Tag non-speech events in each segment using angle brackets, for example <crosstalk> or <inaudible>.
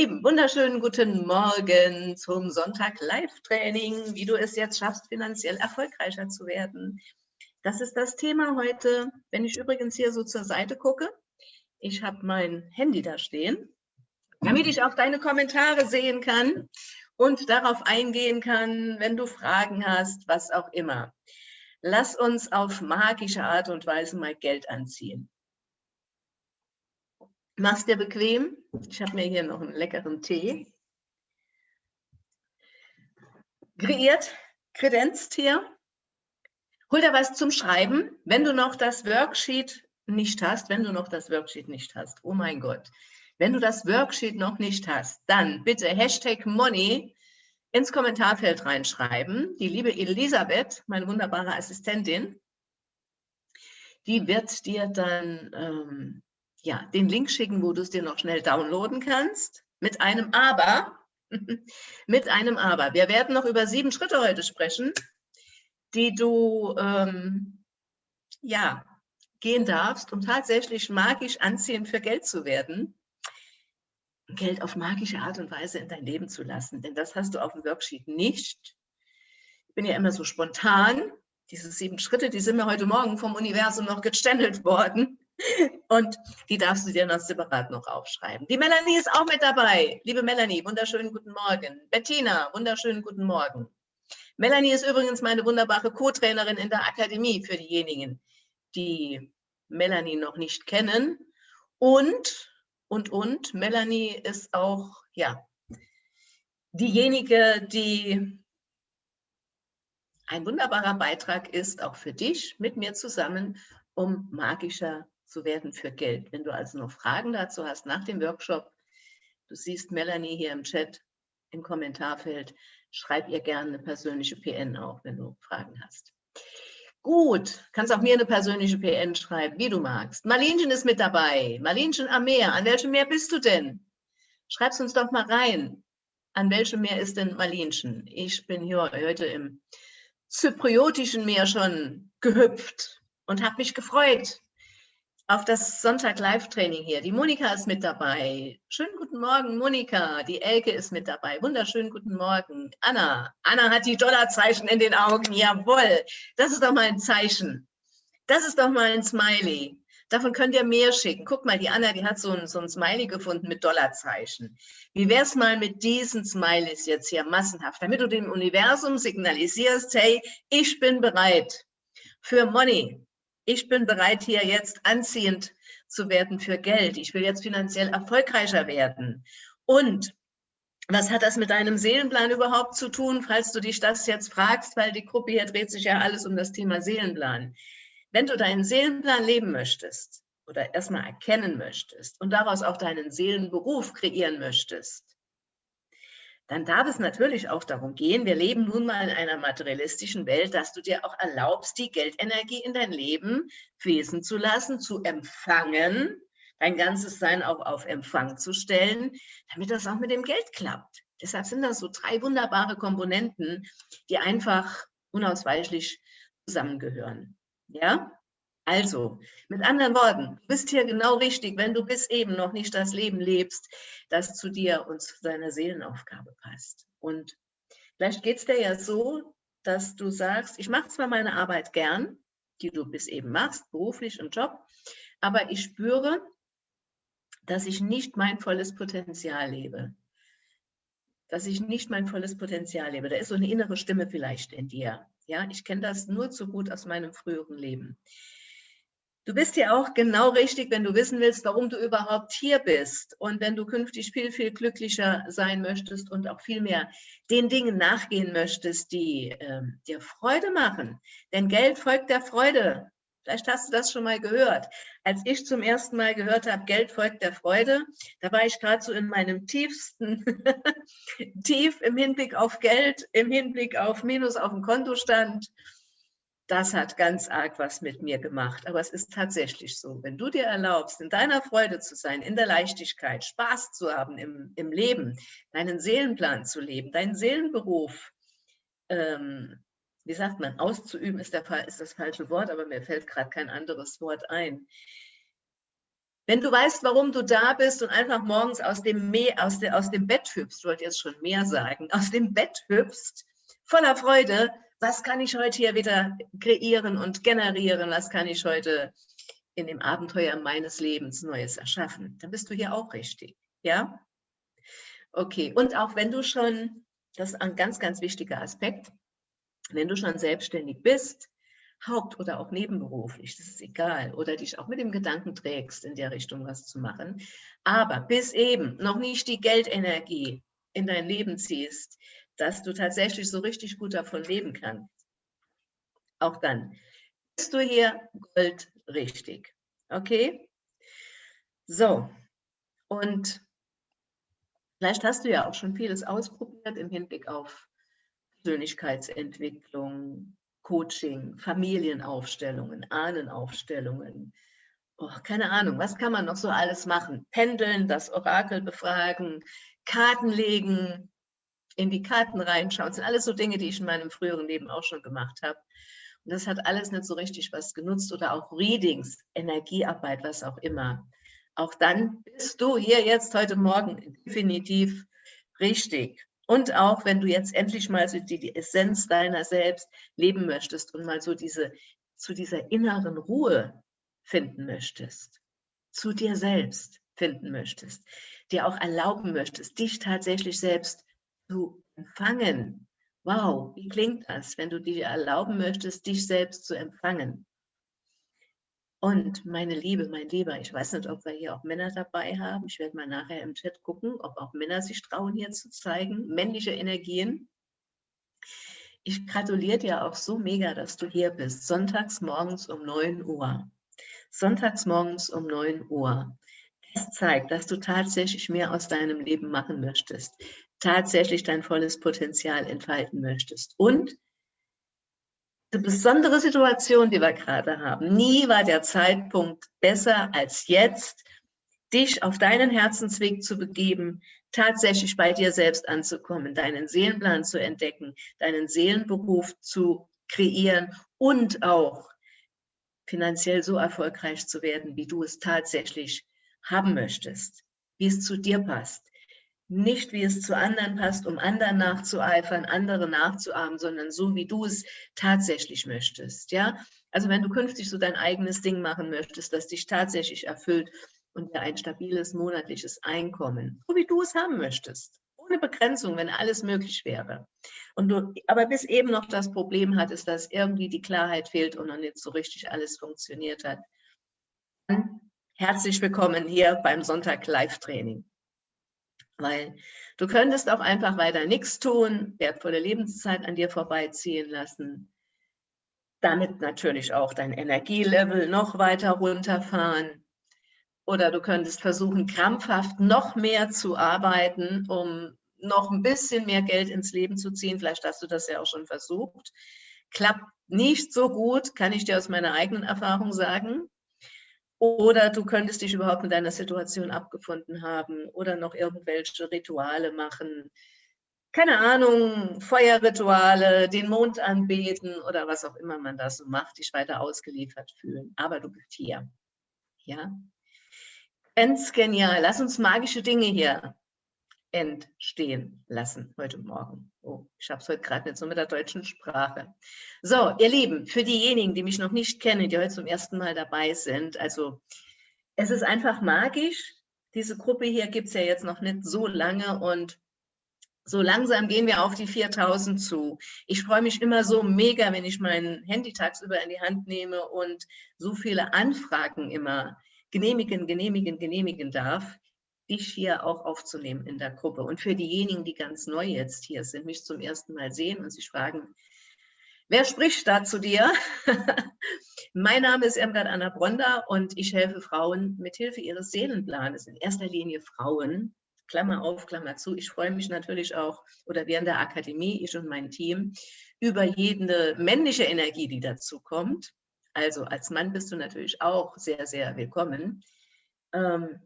Lieben, wunderschönen guten Morgen zum Sonntag Live-Training, wie du es jetzt schaffst, finanziell erfolgreicher zu werden. Das ist das Thema heute. Wenn ich übrigens hier so zur Seite gucke, ich habe mein Handy da stehen, damit ich auch deine Kommentare sehen kann und darauf eingehen kann, wenn du Fragen hast, was auch immer. Lass uns auf magische Art und Weise mal Geld anziehen. Mach's dir bequem. Ich habe mir hier noch einen leckeren Tee kreiert, kredenzt hier. Hol dir was zum Schreiben, wenn du noch das Worksheet nicht hast, wenn du noch das Worksheet nicht hast. Oh mein Gott. Wenn du das Worksheet noch nicht hast, dann bitte Hashtag Money ins Kommentarfeld reinschreiben. Die liebe Elisabeth, meine wunderbare Assistentin, die wird dir dann ähm, ja, den Link schicken, wo du es dir noch schnell downloaden kannst. Mit einem Aber. <laughs> mit einem Aber. Wir werden noch über sieben Schritte heute sprechen, die du ähm, ja, gehen darfst, um tatsächlich magisch anziehend für Geld zu werden. Geld auf magische Art und Weise in dein Leben zu lassen. Denn das hast du auf dem Worksheet nicht. Ich bin ja immer so spontan. Diese sieben Schritte, die sind mir heute Morgen vom Universum noch gechannelt worden. Und die darfst du dir noch separat noch aufschreiben. Die Melanie ist auch mit dabei. Liebe Melanie, wunderschönen guten Morgen. Bettina, wunderschönen guten Morgen. Melanie ist übrigens meine wunderbare Co-Trainerin in der Akademie für diejenigen, die Melanie noch nicht kennen. Und, und, und, Melanie ist auch, ja, diejenige, die ein wunderbarer Beitrag ist, auch für dich, mit mir zusammen, um magischer zu werden für Geld. Wenn du also noch Fragen dazu hast nach dem Workshop, du siehst Melanie hier im Chat, im Kommentarfeld, schreib ihr gerne eine persönliche PN auch, wenn du Fragen hast. Gut, kannst auch mir eine persönliche PN schreiben, wie du magst. Marlinchen ist mit dabei. Marlinchen am Meer. An welchem Meer bist du denn? Schreib's uns doch mal rein. An welchem Meer ist denn Marlinchen? Ich bin hier heute im zypriotischen Meer schon gehüpft und habe mich gefreut, auf das Sonntag-Live-Training hier. Die Monika ist mit dabei. Schönen guten Morgen, Monika. Die Elke ist mit dabei. Wunderschönen guten Morgen. Anna. Anna hat die Dollarzeichen in den Augen. Jawohl. Das ist doch mal ein Zeichen. Das ist doch mal ein Smiley. Davon könnt ihr mehr schicken. Guck mal, die Anna, die hat so ein, so ein Smiley gefunden mit Dollarzeichen. Wie wäre es mal mit diesen Smileys jetzt hier massenhaft, damit du dem Universum signalisierst, hey, ich bin bereit für Money, ich bin bereit, hier jetzt anziehend zu werden für Geld. Ich will jetzt finanziell erfolgreicher werden. Und was hat das mit deinem Seelenplan überhaupt zu tun, falls du dich das jetzt fragst, weil die Gruppe hier dreht sich ja alles um das Thema Seelenplan. Wenn du deinen Seelenplan leben möchtest oder erstmal erkennen möchtest und daraus auch deinen Seelenberuf kreieren möchtest, dann darf es natürlich auch darum gehen, wir leben nun mal in einer materialistischen Welt, dass du dir auch erlaubst, die Geldenergie in dein Leben fließen zu lassen, zu empfangen, dein ganzes Sein auch auf Empfang zu stellen, damit das auch mit dem Geld klappt. Deshalb sind das so drei wunderbare Komponenten, die einfach unausweichlich zusammengehören. Ja? Also, mit anderen Worten, du bist hier genau richtig, wenn du bis eben noch nicht das Leben lebst, das zu dir und zu deiner Seelenaufgabe passt. Und vielleicht geht es dir ja so, dass du sagst, ich mache zwar meine Arbeit gern, die du bis eben machst, beruflich und Job, aber ich spüre, dass ich nicht mein volles Potenzial lebe. Dass ich nicht mein volles Potenzial lebe. Da ist so eine innere Stimme vielleicht in dir. Ja, ich kenne das nur zu gut aus meinem früheren Leben. Du bist ja auch genau richtig, wenn du wissen willst, warum du überhaupt hier bist und wenn du künftig viel, viel glücklicher sein möchtest und auch viel mehr den Dingen nachgehen möchtest, die äh, dir Freude machen. Denn Geld folgt der Freude. Vielleicht hast du das schon mal gehört. Als ich zum ersten Mal gehört habe, Geld folgt der Freude, da war ich gerade so in meinem tiefsten <laughs> Tief im Hinblick auf Geld, im Hinblick auf Minus auf dem Kontostand das hat ganz arg was mit mir gemacht. Aber es ist tatsächlich so, wenn du dir erlaubst, in deiner Freude zu sein, in der Leichtigkeit, Spaß zu haben im, im Leben, deinen Seelenplan zu leben, deinen Seelenberuf, ähm, wie sagt man, auszuüben ist, der, ist das falsche Wort, aber mir fällt gerade kein anderes Wort ein. Wenn du weißt, warum du da bist und einfach morgens aus dem, Meer, aus, de, aus dem Bett hüpfst, ich wollte jetzt schon mehr sagen, aus dem Bett hüpfst, voller Freude, was kann ich heute hier wieder kreieren und generieren, was kann ich heute in dem Abenteuer meines Lebens Neues erschaffen, dann bist du hier auch richtig, ja? Okay, und auch wenn du schon, das ist ein ganz, ganz wichtiger Aspekt, wenn du schon selbstständig bist, haupt- oder auch nebenberuflich, das ist egal, oder dich auch mit dem Gedanken trägst, in der Richtung was zu machen, aber bis eben noch nicht die Geldenergie in dein Leben ziehst, dass du tatsächlich so richtig gut davon leben kannst, auch dann bist du hier Gold richtig. Okay? So, und vielleicht hast du ja auch schon vieles ausprobiert im Hinblick auf Persönlichkeitsentwicklung, Coaching, Familienaufstellungen, Ahnenaufstellungen. Oh, keine Ahnung, was kann man noch so alles machen? Pendeln, das Orakel befragen, Karten legen, in die Karten reinschauen. Das sind alles so Dinge, die ich in meinem früheren Leben auch schon gemacht habe. Und das hat alles nicht so richtig was genutzt oder auch Readings, Energiearbeit, was auch immer. Auch dann bist du hier jetzt heute Morgen definitiv richtig. Und auch wenn du jetzt endlich mal so die, die Essenz deiner selbst leben möchtest und mal so diese, zu dieser inneren Ruhe finden möchtest, zu dir selbst finden möchtest, dir auch erlauben möchtest, dich tatsächlich selbst zu empfangen. Wow, wie klingt das, wenn du dir erlauben möchtest, dich selbst zu empfangen? Und meine Liebe, mein Lieber, ich weiß nicht, ob wir hier auch Männer dabei haben. Ich werde mal nachher im Chat gucken, ob auch Männer sich trauen, hier zu zeigen. Männliche Energien. Ich gratuliere dir auch so mega, dass du hier bist. Sonntags morgens um 9 Uhr. Sonntags morgens um 9 Uhr. Das zeigt, dass du tatsächlich mehr aus deinem Leben machen möchtest. Tatsächlich dein volles Potenzial entfalten möchtest. Und eine besondere Situation, die wir gerade haben. Nie war der Zeitpunkt besser als jetzt, dich auf deinen Herzensweg zu begeben, tatsächlich bei dir selbst anzukommen, deinen Seelenplan zu entdecken, deinen Seelenberuf zu kreieren und auch finanziell so erfolgreich zu werden, wie du es tatsächlich haben möchtest, wie es zu dir passt nicht wie es zu anderen passt, um anderen nachzueifern, andere nachzuahmen, sondern so, wie du es tatsächlich möchtest. Ja, also wenn du künftig so dein eigenes Ding machen möchtest, das dich tatsächlich erfüllt und dir ein stabiles monatliches Einkommen, so wie du es haben möchtest, ohne Begrenzung, wenn alles möglich wäre. Und du aber bis eben noch das Problem hattest, dass irgendwie die Klarheit fehlt und noch nicht so richtig alles funktioniert hat. Dann herzlich willkommen hier beim Sonntag Live-Training weil du könntest auch einfach weiter nichts tun, wertvolle Lebenszeit an dir vorbeiziehen lassen, damit natürlich auch dein Energielevel noch weiter runterfahren. Oder du könntest versuchen, krampfhaft noch mehr zu arbeiten, um noch ein bisschen mehr Geld ins Leben zu ziehen. Vielleicht hast du das ja auch schon versucht. Klappt nicht so gut, kann ich dir aus meiner eigenen Erfahrung sagen. Oder du könntest dich überhaupt mit deiner Situation abgefunden haben oder noch irgendwelche Rituale machen. Keine Ahnung, Feuerrituale, den Mond anbeten oder was auch immer man da so macht, dich weiter ausgeliefert fühlen. Aber du bist hier. Ja? Ganz genial. Lass uns magische Dinge hier entstehen lassen heute Morgen. Oh, ich habe es heute gerade nicht so mit der deutschen Sprache. So, ihr Lieben, für diejenigen, die mich noch nicht kennen, die heute zum ersten Mal dabei sind, also es ist einfach magisch. Diese Gruppe hier gibt es ja jetzt noch nicht so lange und so langsam gehen wir auf die 4000 zu. Ich freue mich immer so mega, wenn ich mein Handy tagsüber in die Hand nehme und so viele Anfragen immer genehmigen, genehmigen, genehmigen darf dich hier auch aufzunehmen in der Gruppe. Und für diejenigen, die ganz neu jetzt hier sind, mich zum ersten Mal sehen und sich fragen, wer spricht da zu dir? <laughs> mein Name ist Irmgard Anna Bronda und ich helfe Frauen mit Hilfe ihres Seelenplanes, in erster Linie Frauen, Klammer auf, Klammer zu. Ich freue mich natürlich auch, oder während der Akademie, ich und mein Team, über jede männliche Energie, die dazu kommt. Also als Mann bist du natürlich auch sehr, sehr willkommen. Ähm,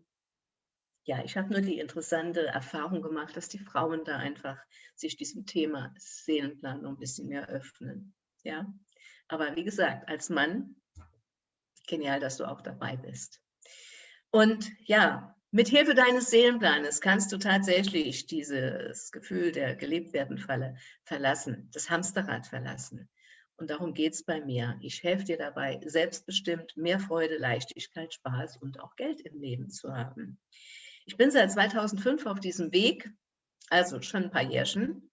ja, ich habe nur die interessante Erfahrung gemacht, dass die Frauen da einfach sich diesem Thema Seelenplan noch ein bisschen mehr öffnen. Ja, aber wie gesagt, als Mann, genial, dass du auch dabei bist. Und ja, mit Hilfe deines Seelenplanes kannst du tatsächlich dieses Gefühl der Gelebtwerden verlassen, das Hamsterrad verlassen. Und darum geht es bei mir. Ich helfe dir dabei, selbstbestimmt mehr Freude, Leichtigkeit, Spaß und auch Geld im Leben zu haben. Ich bin seit 2005 auf diesem Weg, also schon ein paar Jährchen.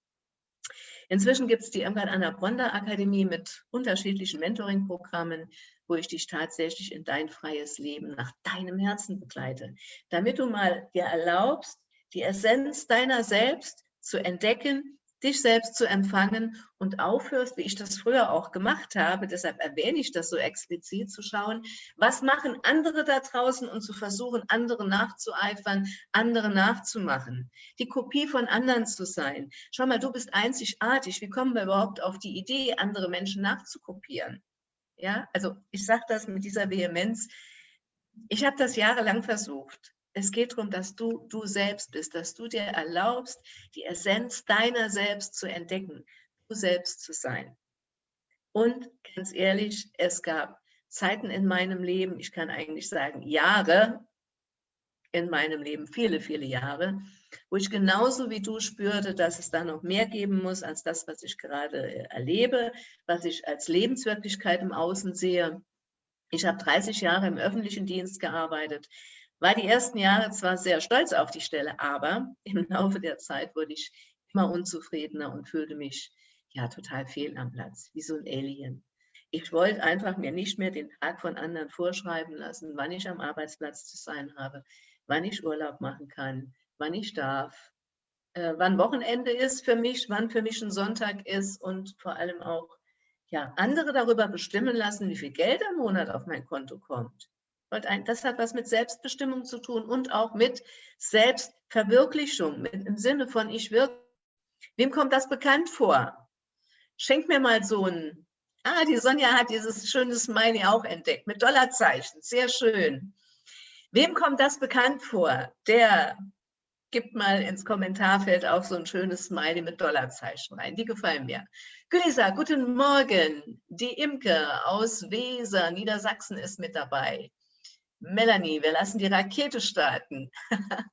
Inzwischen gibt es die Irmgard Anna Akademie mit unterschiedlichen Mentoring-Programmen, wo ich dich tatsächlich in dein freies Leben nach deinem Herzen begleite, damit du mal dir erlaubst, die Essenz deiner selbst zu entdecken, dich selbst zu empfangen und aufhörst, wie ich das früher auch gemacht habe, deshalb erwähne ich das so explizit, zu schauen, was machen andere da draußen und zu versuchen, andere nachzueifern, andere nachzumachen, die Kopie von anderen zu sein. Schau mal, du bist einzigartig, wie kommen wir überhaupt auf die Idee, andere Menschen nachzukopieren? Ja, also ich sage das mit dieser Vehemenz. Ich habe das jahrelang versucht. Es geht darum, dass du du selbst bist, dass du dir erlaubst, die Essenz deiner selbst zu entdecken, du selbst zu sein. Und ganz ehrlich, es gab Zeiten in meinem Leben, ich kann eigentlich sagen Jahre in meinem Leben, viele, viele Jahre, wo ich genauso wie du spürte, dass es da noch mehr geben muss als das, was ich gerade äh, erlebe, was ich als Lebenswirklichkeit im Außen sehe. Ich habe 30 Jahre im öffentlichen Dienst gearbeitet, war die ersten Jahre zwar sehr stolz auf die Stelle, aber im <laughs> Laufe der Zeit wurde ich immer unzufriedener und fühlte mich ja total fehl am Platz, wie so ein Alien. Ich wollte einfach mir nicht mehr den Tag von anderen vorschreiben lassen, wann ich am Arbeitsplatz zu sein habe, wann ich Urlaub machen kann, wann ich darf, äh, wann Wochenende ist für mich, wann für mich ein Sonntag ist und vor allem auch ja, andere darüber bestimmen lassen, wie viel Geld am Monat auf mein Konto kommt. Das hat was mit Selbstbestimmung zu tun und auch mit Selbstverwirklichung, mit, im Sinne von ich wirke. Wem kommt das bekannt vor? Schenk mir mal so ein, ah, die Sonja hat dieses schöne Smiley auch entdeckt, mit Dollarzeichen, sehr schön. Wem kommt das bekannt vor? Der gibt mal ins Kommentarfeld auch so ein schönes Smiley mit Dollarzeichen rein. Die gefallen mir. Gülisa, guten Morgen. Die Imke aus Weser, Niedersachsen ist mit dabei. Melanie, wir lassen die Rakete starten. <laughs>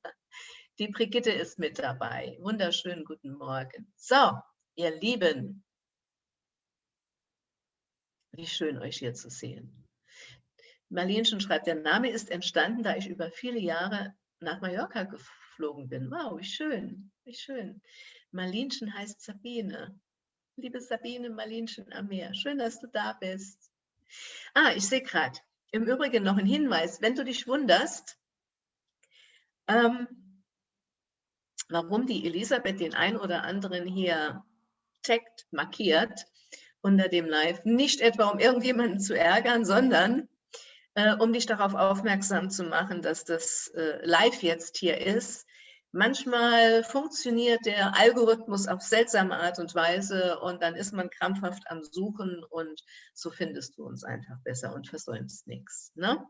die Brigitte ist mit dabei. Wunderschönen guten Morgen. So, ihr Lieben. Wie schön, euch hier zu sehen. Marlenchen schreibt, der Name ist entstanden, da ich über viele Jahre nach Mallorca geflogen bin. Wow, wie schön, wie schön. Marlenchen heißt Sabine. Liebe Sabine, Marlenchen am Meer, schön, dass du da bist. Ah, ich sehe gerade, im Übrigen noch ein Hinweis, wenn du dich wunderst, ähm, warum die Elisabeth den einen oder anderen hier taggt, markiert unter dem Live, nicht etwa um irgendjemanden zu ärgern, sondern äh, um dich darauf aufmerksam zu machen, dass das äh, live jetzt hier ist. Manchmal funktioniert der Algorithmus auf seltsame Art und Weise und dann ist man krampfhaft am Suchen und so findest du uns einfach besser und versäumst nichts. Ne?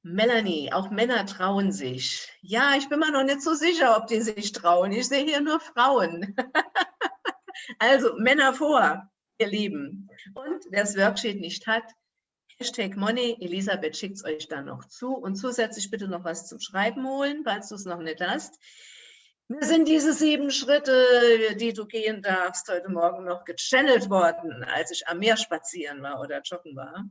Melanie, auch Männer trauen sich. Ja, ich bin mir noch nicht so sicher, ob die sich trauen. Ich sehe hier nur Frauen. <laughs> also Männer vor, ihr Lieben. Und wer das Worksheet nicht hat, Hashtag Money, Elisabeth schickt es euch dann noch zu und zusätzlich bitte noch was zum Schreiben holen, falls du es noch nicht hast. Mir sind diese sieben Schritte, die du gehen darfst, heute Morgen noch gechannelt worden, als ich am Meer spazieren war oder joggen war.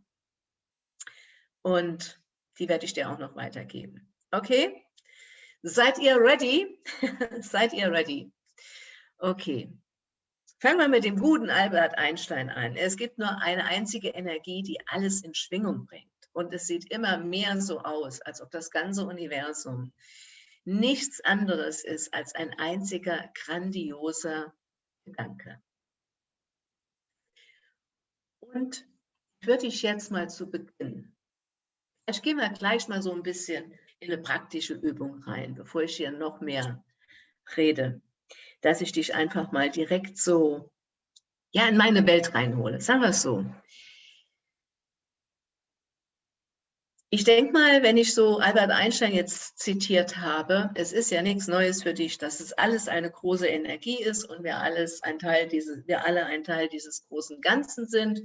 Und die werde ich dir auch noch weitergeben. Okay? Seid ihr ready? <laughs> Seid ihr ready? Okay. Fangen wir mit dem guten Albert Einstein an. Es gibt nur eine einzige Energie, die alles in Schwingung bringt. Und es sieht immer mehr so aus, als ob das ganze Universum nichts anderes ist als ein einziger grandioser Gedanke. Und würde ich jetzt mal zu Beginn, ich gehe mal gleich mal so ein bisschen in eine praktische Übung rein, bevor ich hier noch mehr rede dass ich dich einfach mal direkt so ja, in meine Welt reinhole. Sagen wir es so. Ich denke mal, wenn ich so Albert Einstein jetzt zitiert habe, es ist ja nichts Neues für dich, dass es alles eine große Energie ist und wir, alles ein Teil dieses, wir alle ein Teil dieses großen Ganzen sind.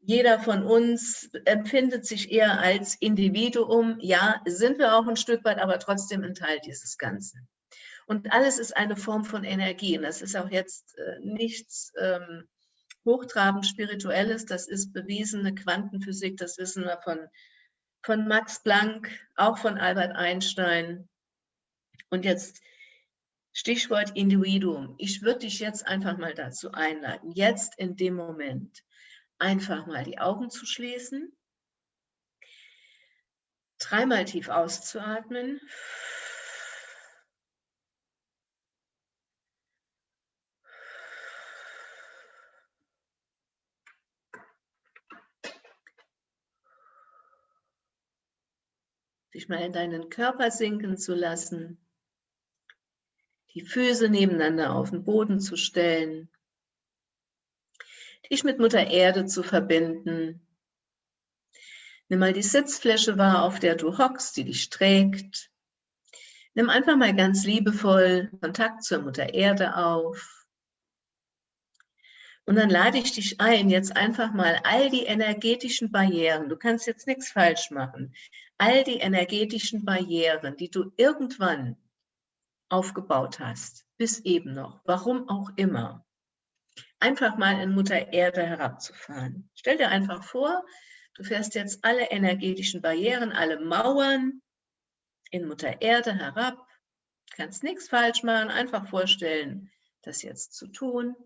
jeder von uns empfindet sich eher als Individuum. Ja, sind wir auch ein Stück weit, aber trotzdem ein Teil dieses Ganzen. Und alles ist eine Form von Energie. Und das ist auch jetzt äh, nichts ähm, hochtrabend Spirituelles, das ist bewiesene Quantenphysik, das wissen wir von, von Max Planck, auch von Albert Einstein. Und jetzt Stichwort Individuum. Ich würde dich jetzt einfach mal dazu einladen, jetzt in dem Moment einfach mal die Augen zu schließen, dreimal tief auszuatmen. Dich mal in deinen Körper sinken zu lassen, die Füße nebeneinander auf den Boden zu stellen, dich mit Mutter Erde zu verbinden. Nimm mal die Sitzfläche wahr, auf der du hockst, die dich trägt. Nimm einfach mal ganz liebevoll Kontakt zur Mutter Erde auf. Und dann lade ich dich ein, jetzt einfach mal all die energetischen Barrieren, du kannst jetzt nichts falsch machen, all die energetischen Barrieren, die du irgendwann aufgebaut hast, bis eben noch, warum auch immer, einfach mal in Mutter Erde herabzufahren. Stell dir einfach vor, du fährst jetzt alle energetischen Barrieren, alle Mauern in Mutter Erde herab, kannst nichts falsch machen, einfach vorstellen, das jetzt zu tun.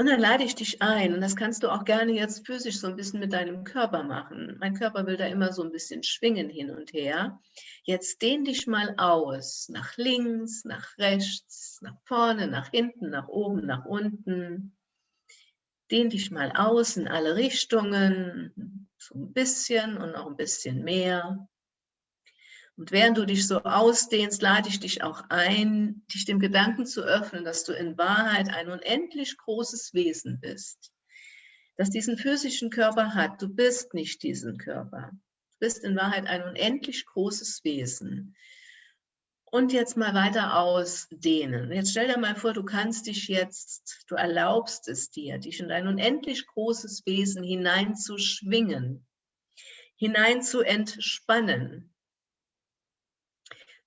Und dann lade ich dich ein, und das kannst du auch gerne jetzt physisch so ein bisschen mit deinem Körper machen. Mein Körper will da immer so ein bisschen schwingen hin und her. Jetzt dehn dich mal aus, nach links, nach rechts, nach vorne, nach hinten, nach oben, nach unten. Dehn dich mal aus in alle Richtungen, so ein bisschen und noch ein bisschen mehr. Und während du dich so ausdehnst, lade ich dich auch ein, dich dem Gedanken zu öffnen, dass du in Wahrheit ein unendlich großes Wesen bist. Das diesen physischen Körper hat. Du bist nicht diesen Körper. Du bist in Wahrheit ein unendlich großes Wesen. Und jetzt mal weiter ausdehnen. Jetzt stell dir mal vor, du kannst dich jetzt, du erlaubst es dir, dich in ein unendlich großes Wesen hineinzuschwingen, hinein zu entspannen,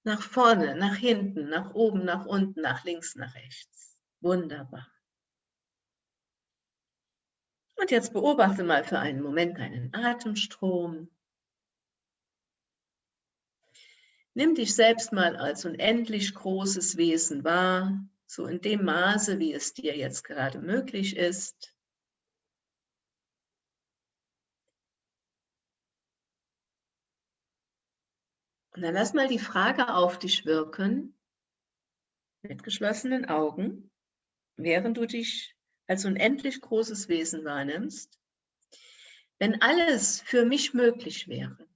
nach vorne, nach hinten, nach oben, nach unten, nach links, nach rechts. Wunderbar. Und jetzt beobachte mal für einen Moment deinen Atemstrom. Nimm dich selbst mal als unendlich großes Wesen wahr, so in dem Maße, wie es dir jetzt gerade möglich ist. Und dann lass mal die Frage auf dich wirken, mit geschlossenen Augen, während du dich als unendlich großes Wesen wahrnimmst. Wenn alles für mich möglich wäre,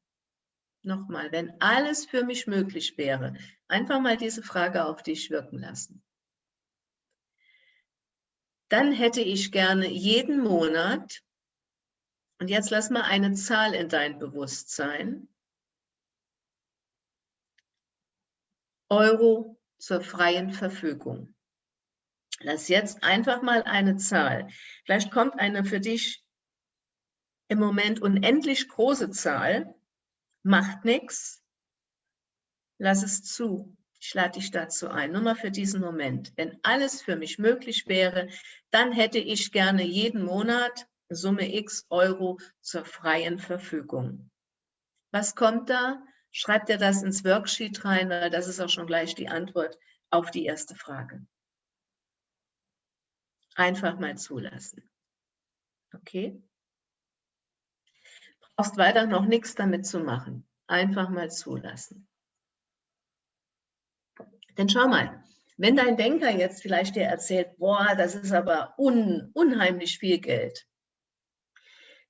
nochmal, wenn alles für mich möglich wäre, einfach mal diese Frage auf dich wirken lassen. Dann hätte ich gerne jeden Monat, und jetzt lass mal eine Zahl in dein Bewusstsein, Euro zur freien Verfügung. Lass jetzt einfach mal eine Zahl. Vielleicht kommt eine für dich im Moment unendlich große Zahl. Macht nichts. Lass es zu. Ich lade dich dazu ein. Nur mal für diesen Moment. Wenn alles für mich möglich wäre, dann hätte ich gerne jeden Monat Summe X Euro zur freien Verfügung. Was kommt da? Schreib dir das ins Worksheet rein, weil das ist auch schon gleich die Antwort auf die erste Frage. Einfach mal zulassen. Okay? Brauchst weiter noch nichts damit zu machen. Einfach mal zulassen. Denn schau mal, wenn dein Denker jetzt vielleicht dir erzählt, boah, das ist aber un, unheimlich viel Geld,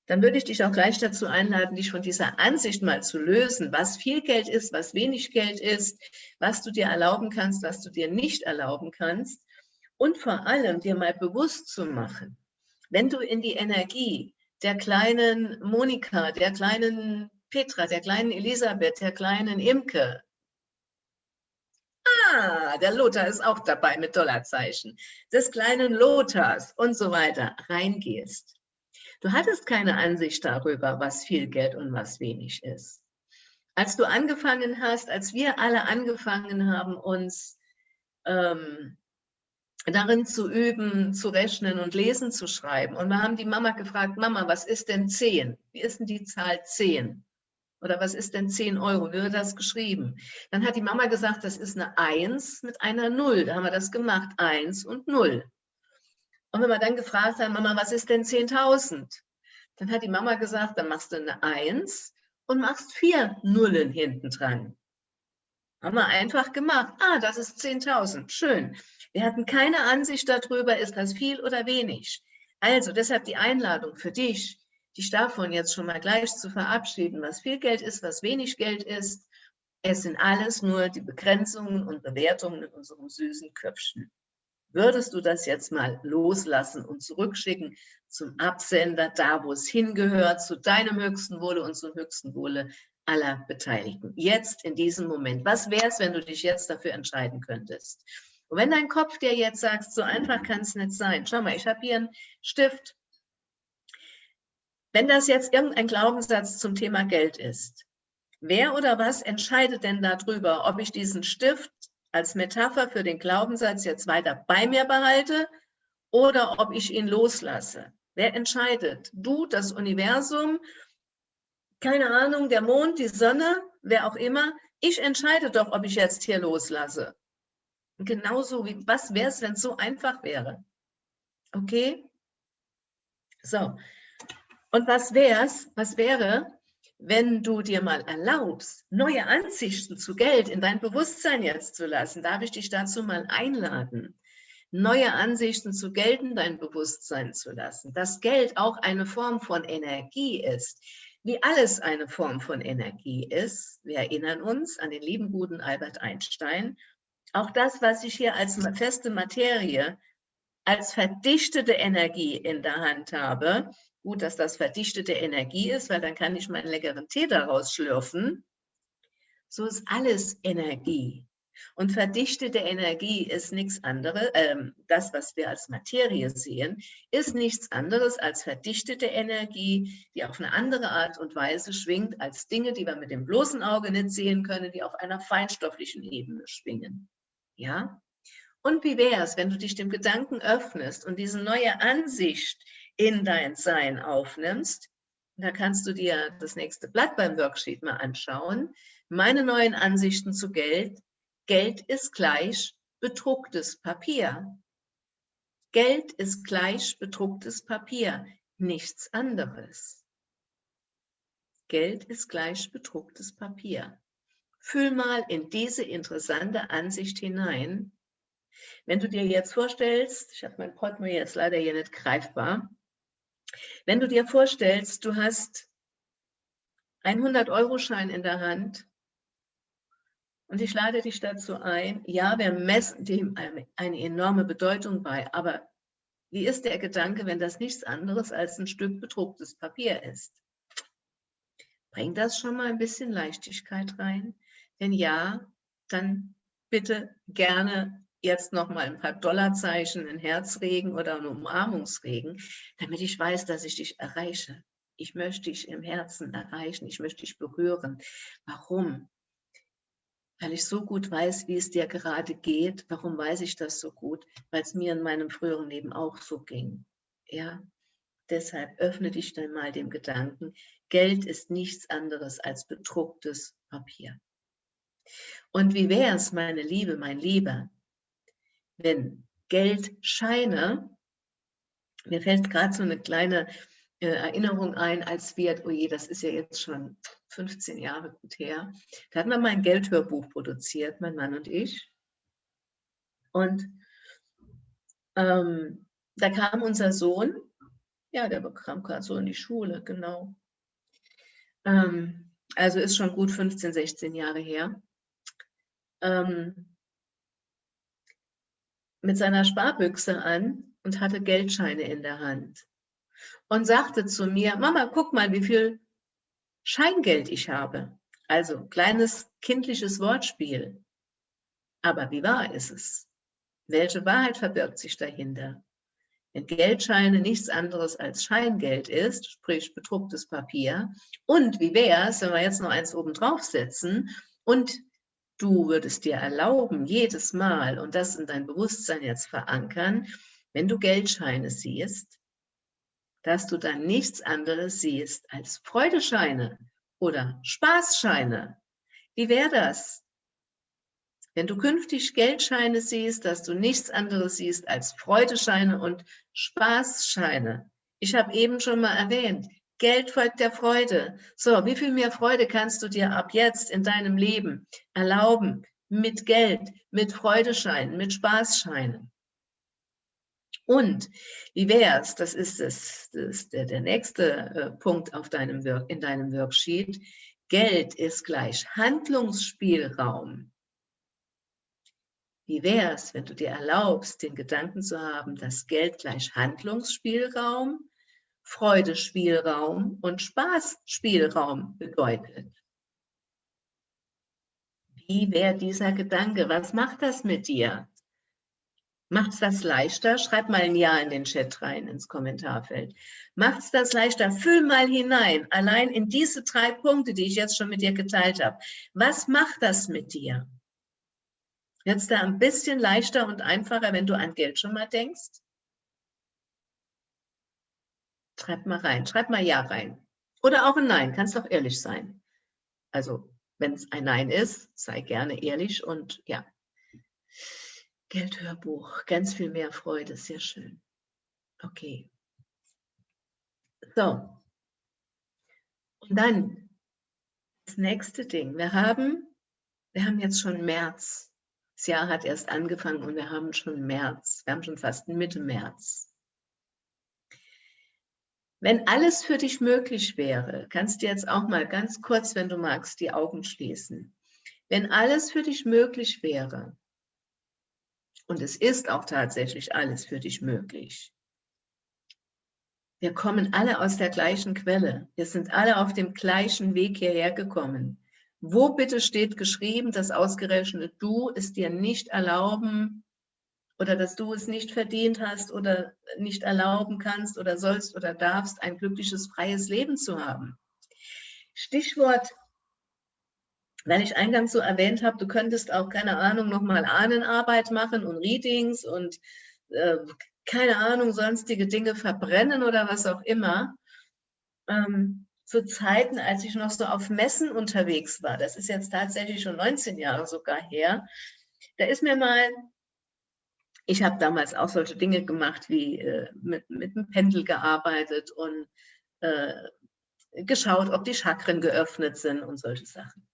dann würde ich dich auch gleich dazu einladen, dich von dieser Ansicht mal zu lösen, was viel Geld ist, was wenig Geld ist, was du dir erlauben kannst, was du dir nicht erlauben kannst und vor allem dir mal bewusst zu machen, wenn du in die Energie der kleinen Monika, der kleinen Petra, der kleinen Elisabeth, der kleinen Imke, ah, der Lothar ist auch dabei mit Dollarzeichen, des kleinen Lothars und so weiter, reingehst. Du hattest keine Ansicht darüber, was viel Geld und was wenig ist. Als du angefangen hast, als wir alle angefangen haben, uns ähm, darin zu üben, zu rechnen und lesen zu schreiben. Und wir haben die Mama gefragt, Mama, was ist denn 10? Wie ist denn die Zahl 10? Oder was ist denn 10 Euro? Wie wird das geschrieben? Dann hat die Mama gesagt, das ist eine 1 mit einer 0. Da haben wir das gemacht, 1 und 0. Und wenn wir dann gefragt haben, Mama, was ist denn 10.000? Dann hat die Mama gesagt, dann machst du eine 1 und machst vier Nullen hinten dran. Haben wir einfach gemacht. Ah, das ist 10.000. Schön. Wir hatten keine Ansicht darüber, ist das viel oder wenig. Also deshalb die Einladung für dich, dich davon jetzt schon mal gleich zu verabschieden, was viel Geld ist, was wenig Geld ist. Es sind alles nur die Begrenzungen und Bewertungen in unserem süßen Köpfchen. Würdest du das jetzt mal loslassen und zurückschicken zum Absender, da wo es hingehört, zu deinem höchsten Wohle und zum höchsten Wohle aller Beteiligten. Jetzt in diesem Moment. Was wäre es, wenn du dich jetzt dafür entscheiden könntest? Und wenn dein Kopf dir jetzt sagt, so einfach kann es nicht sein. Schau mal, ich habe hier einen Stift. Wenn das jetzt irgendein Glaubenssatz zum Thema Geld ist, wer oder was entscheidet denn darüber, ob ich diesen Stift als Metapher für den Glaubenssatz jetzt weiter bei mir behalte oder ob ich ihn loslasse? Wer entscheidet? Du, das Universum, keine Ahnung, der Mond, die Sonne, wer auch immer. Ich entscheide doch, ob ich jetzt hier loslasse. Genauso wie, was wäre es, wenn es so einfach wäre? Okay? So. Und was wär's, was wäre, wenn du dir mal erlaubst, neue Ansichten zu Geld in dein Bewusstsein jetzt zu lassen? Darf ich dich dazu mal einladen? Neue Ansichten zu Geld in dein Bewusstsein zu lassen. Dass Geld auch eine Form von Energie ist, wie alles eine Form von Energie ist. Wir erinnern uns an den lieben guten Albert Einstein auch das, was ich hier als feste Materie, als verdichtete Energie in der Hand habe, gut, dass das verdichtete Energie ist, weil dann kann ich meinen leckeren Tee daraus schlürfen, so ist alles Energie. Und verdichtete Energie ist nichts anderes, äh, das, was wir als Materie sehen, ist nichts anderes als verdichtete Energie, die auf eine andere Art und Weise schwingt als Dinge, die wir mit dem bloßen Auge nicht sehen können, die auf einer feinstofflichen Ebene schwingen. Ja? Und wie wäre es, wenn du dich dem Gedanken öffnest und diese neue Ansicht in dein Sein aufnimmst? Da kannst du dir das nächste Blatt beim Worksheet mal anschauen. Meine neuen Ansichten zu Geld. Geld ist gleich bedrucktes Papier. Geld ist gleich bedrucktes Papier, nichts anderes. Geld ist gleich bedrucktes Papier. Fühl mal in diese interessante Ansicht hinein. Wenn du dir jetzt vorstellst, ich habe mein Portemonnaie jetzt leider hier nicht greifbar, wenn du dir vorstellst, du hast einen 100-Euro-Schein in der Hand und ich lade dich dazu ein, ja, wir messen dem eine enorme Bedeutung bei, aber wie ist der Gedanke, wenn das nichts anderes als ein Stück bedrucktes Papier ist? Bringt das schon mal ein bisschen Leichtigkeit rein? Wenn ja, dann bitte gerne jetzt noch mal ein paar Dollarzeichen, ein Herzregen oder ein Umarmungsregen, damit ich weiß, dass ich dich erreiche. Ich möchte dich im Herzen erreichen, ich möchte dich berühren. Warum? Weil ich so gut weiß, wie es dir gerade geht. Warum weiß ich das so gut? Weil es mir in meinem früheren Leben auch so ging. Ja, deshalb öffne dich dann mal dem Gedanken, Geld ist nichts anderes als bedrucktes Papier. Und wie wäre es, meine Liebe, mein Lieber, wenn Geldscheine, mir fällt gerade so eine kleine äh, Erinnerung ein, als wir, oh je, das ist ja jetzt schon 15 Jahre gut her, da hatten wir mal ein Geldhörbuch produziert, mein Mann und ich. Und ähm, da kam unser Sohn, ja, der bekam gerade so in die Schule, genau. Ähm, also ist schon gut 15, 16 Jahre her ähm, mit seiner Sparbüchse an und hatte Geldscheine in der Hand und sagte zu mir, Mama, guck mal, wie viel Scheingeld ich habe. Also kleines kindliches Wortspiel. Aber wie wahr ist es? Welche Wahrheit verbirgt sich dahinter? Wenn Geldscheine nichts anderes als Scheingeld ist, sprich bedrucktes Papier, und wie wäre es, wenn wir jetzt noch eins oben drauf setzen und du würdest dir erlauben, jedes Mal, und das in dein Bewusstsein jetzt verankern, wenn du Geldscheine siehst, dass du dann nichts anderes siehst als Freudescheine oder Spaßscheine. Wie wäre das? Wenn du künftig Geldscheine siehst, dass du nichts anderes siehst als Freudescheine und Spaßscheine. Ich habe eben schon mal erwähnt, Geld folgt der Freude. So, wie viel mehr Freude kannst du dir ab jetzt in deinem Leben erlauben? Mit Geld, mit Freudescheinen, mit Spaßscheinen. Und wie wäre es, das ist, das, das ist der, der nächste äh, Punkt auf deinem in deinem Worksheet, Geld ist gleich Handlungsspielraum. Wie wäre es, wenn du dir erlaubst, den Gedanken zu haben, dass Geld gleich Handlungsspielraum, Freudespielraum und Spaßspielraum bedeutet? Wie wäre dieser Gedanke? Was macht das mit dir? Macht es das leichter? Schreib mal ein Ja in den Chat rein, ins Kommentarfeld. Macht es das leichter? Fühl mal hinein, allein in diese drei Punkte, die ich jetzt schon mit dir geteilt habe. Was macht das mit dir? Jetzt da ein bisschen leichter und einfacher, wenn du an Geld schon mal denkst? Schreib mal rein, schreib mal Ja rein. Oder auch ein Nein, kannst doch ehrlich sein. Also, wenn es ein Nein ist, sei gerne ehrlich und ja. Geldhörbuch, ganz viel mehr Freude, sehr schön. Okay. So. Und dann das nächste Ding. Wir haben, wir haben jetzt schon März. Das Jahr hat erst angefangen und wir haben schon März. Wir haben schon fast Mitte März. Wenn alles für dich möglich wäre, kannst du jetzt auch mal ganz kurz, wenn du magst, die Augen schließen. Wenn alles für dich möglich wäre, und es ist auch tatsächlich alles für dich möglich, wir kommen alle aus der gleichen Quelle. Wir sind alle auf dem gleichen Weg hierher gekommen. Wo bitte steht geschrieben, dass ausgerechnet du es dir nicht erlauben oder dass du es nicht verdient hast oder nicht erlauben kannst oder sollst oder darfst, ein glückliches, freies Leben zu haben? Stichwort, weil ich eingangs so erwähnt habe, du könntest auch, keine Ahnung, nochmal Ahnenarbeit machen und Readings und äh, keine Ahnung, sonstige Dinge verbrennen oder was auch immer. Ähm, zu Zeiten, als ich noch so auf Messen unterwegs war, das ist jetzt tatsächlich schon 19 Jahre sogar her, da ist mir mal, ich habe damals auch solche Dinge gemacht, wie äh, mit, mit dem Pendel gearbeitet und äh, geschaut, ob die Chakren geöffnet sind und solche Sachen.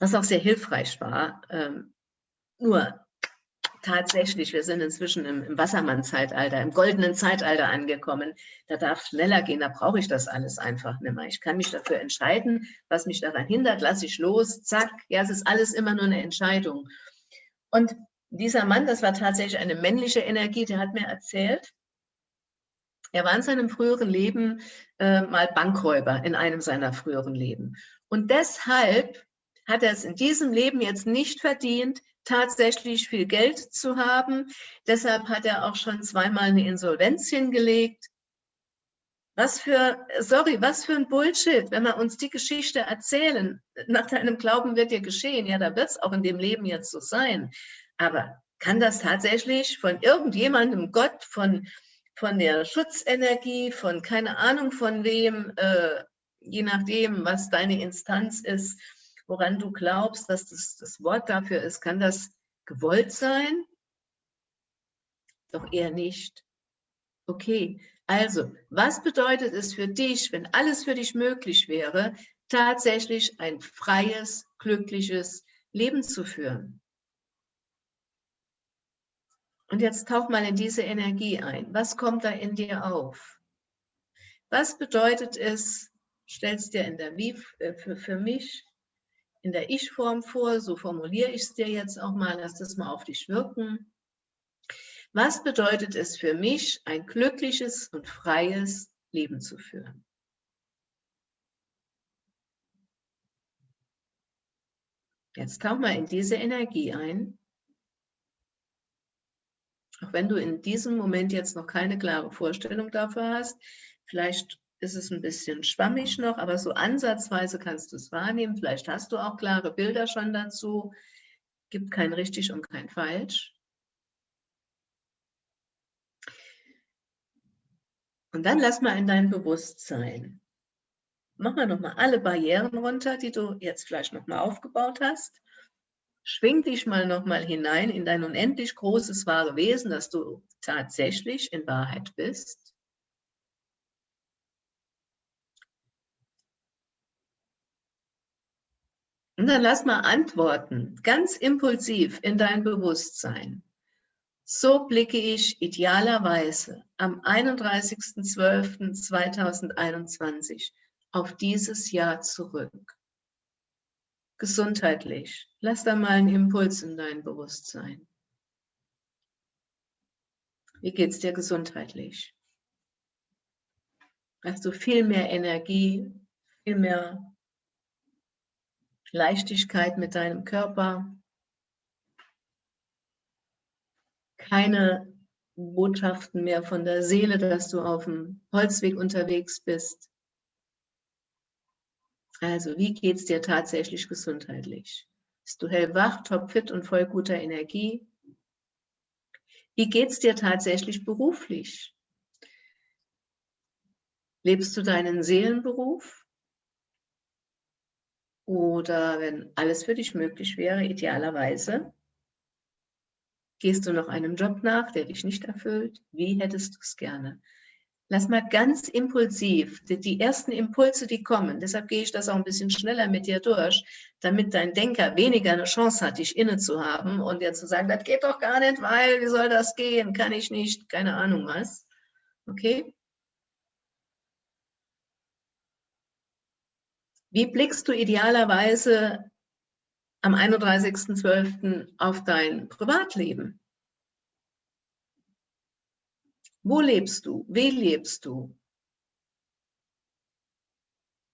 Was auch sehr hilfreich war. Ähm, nur tatsächlich, wir sind inzwischen im, im Wassermann-Zeitalter, im goldenen Zeitalter angekommen. Da darf schneller gehen, da brauche ich das alles einfach nicht mehr. Ich kann mich dafür entscheiden, was mich daran hindert, lasse ich los, zack. Ja, es ist alles immer nur eine Entscheidung. Und dieser Mann, das war tatsächlich eine männliche Energie, der hat mir erzählt, er war in seinem früheren Leben äh, mal Bankräuber in einem seiner früheren Leben. Und deshalb hat er es in diesem Leben jetzt nicht verdient, tatsächlich viel Geld zu haben. Deshalb hat er auch schon zweimal eine Insolvenz hingelegt. Was für, sorry, was für ein Bullshit, wenn wir uns die Geschichte erzählen. Nach deinem Glauben wird dir geschehen. Ja, da wird es auch in dem Leben jetzt so sein. Aber kann das tatsächlich von irgendjemandem, Gott, von, von der Schutzenergie, von keine Ahnung von wem, äh, je nachdem, was deine Instanz ist, woran du glaubst, dass das das Wort dafür ist, kann das gewollt sein? Doch eher nicht. Okay, also, was bedeutet es für dich, wenn alles für dich möglich wäre, tatsächlich ein freies, glückliches Leben zu führen? Und jetzt tauch mal in diese Energie ein. Was kommt da in dir auf? Was bedeutet es, stellst dir in der Wie äh, für, für mich in der Ich-Form vor, so formuliere ich es dir jetzt auch mal, lass das mal auf dich wirken. Was bedeutet es für mich, ein glückliches und freies Leben zu führen? Jetzt tauch mal in diese Energie ein. Auch wenn du in diesem Moment jetzt noch keine klare Vorstellung dafür hast, vielleicht ist es ein bisschen schwammig noch, aber so ansatzweise kannst du es wahrnehmen. Vielleicht hast du auch klare Bilder schon dazu. Gibt kein richtig und kein falsch. Und dann lass mal in dein Bewusstsein. Mach mal nochmal alle Barrieren runter, die du jetzt vielleicht nochmal aufgebaut hast. Schwing dich mal nochmal hinein in dein unendlich großes wahre Wesen, dass du tatsächlich in Wahrheit bist. Und dann lass mal antworten, ganz impulsiv in dein Bewusstsein. So blicke ich idealerweise am 31.12.2021 auf dieses Jahr zurück. Gesundheitlich. Lass da mal einen Impuls in dein Bewusstsein. Wie geht es dir gesundheitlich? Hast du viel mehr Energie, viel mehr Leichtigkeit mit deinem Körper, keine Botschaften mehr von der Seele, dass du auf dem Holzweg unterwegs bist. Also, wie geht es dir tatsächlich gesundheitlich? Bist du hellwach, topfit und voll guter Energie? Wie geht es dir tatsächlich beruflich? Lebst du deinen Seelenberuf? Oder wenn alles für dich möglich wäre, idealerweise, gehst du noch einem Job nach, der dich nicht erfüllt? Wie hättest du es gerne? Lass mal ganz impulsiv, die, die, ersten Impulse, die kommen, deshalb gehe ich das auch ein bisschen schneller mit dir durch, damit dein Denker weniger eine Chance hat, dich inne zu haben und dir zu sagen, das geht doch gar nicht, weil, wie soll das gehen, kann ich nicht, keine Ahnung was. Okay? Wie blickst du idealerweise am 31.12. auf dein Privatleben? Wo lebst du? Wie lebst du?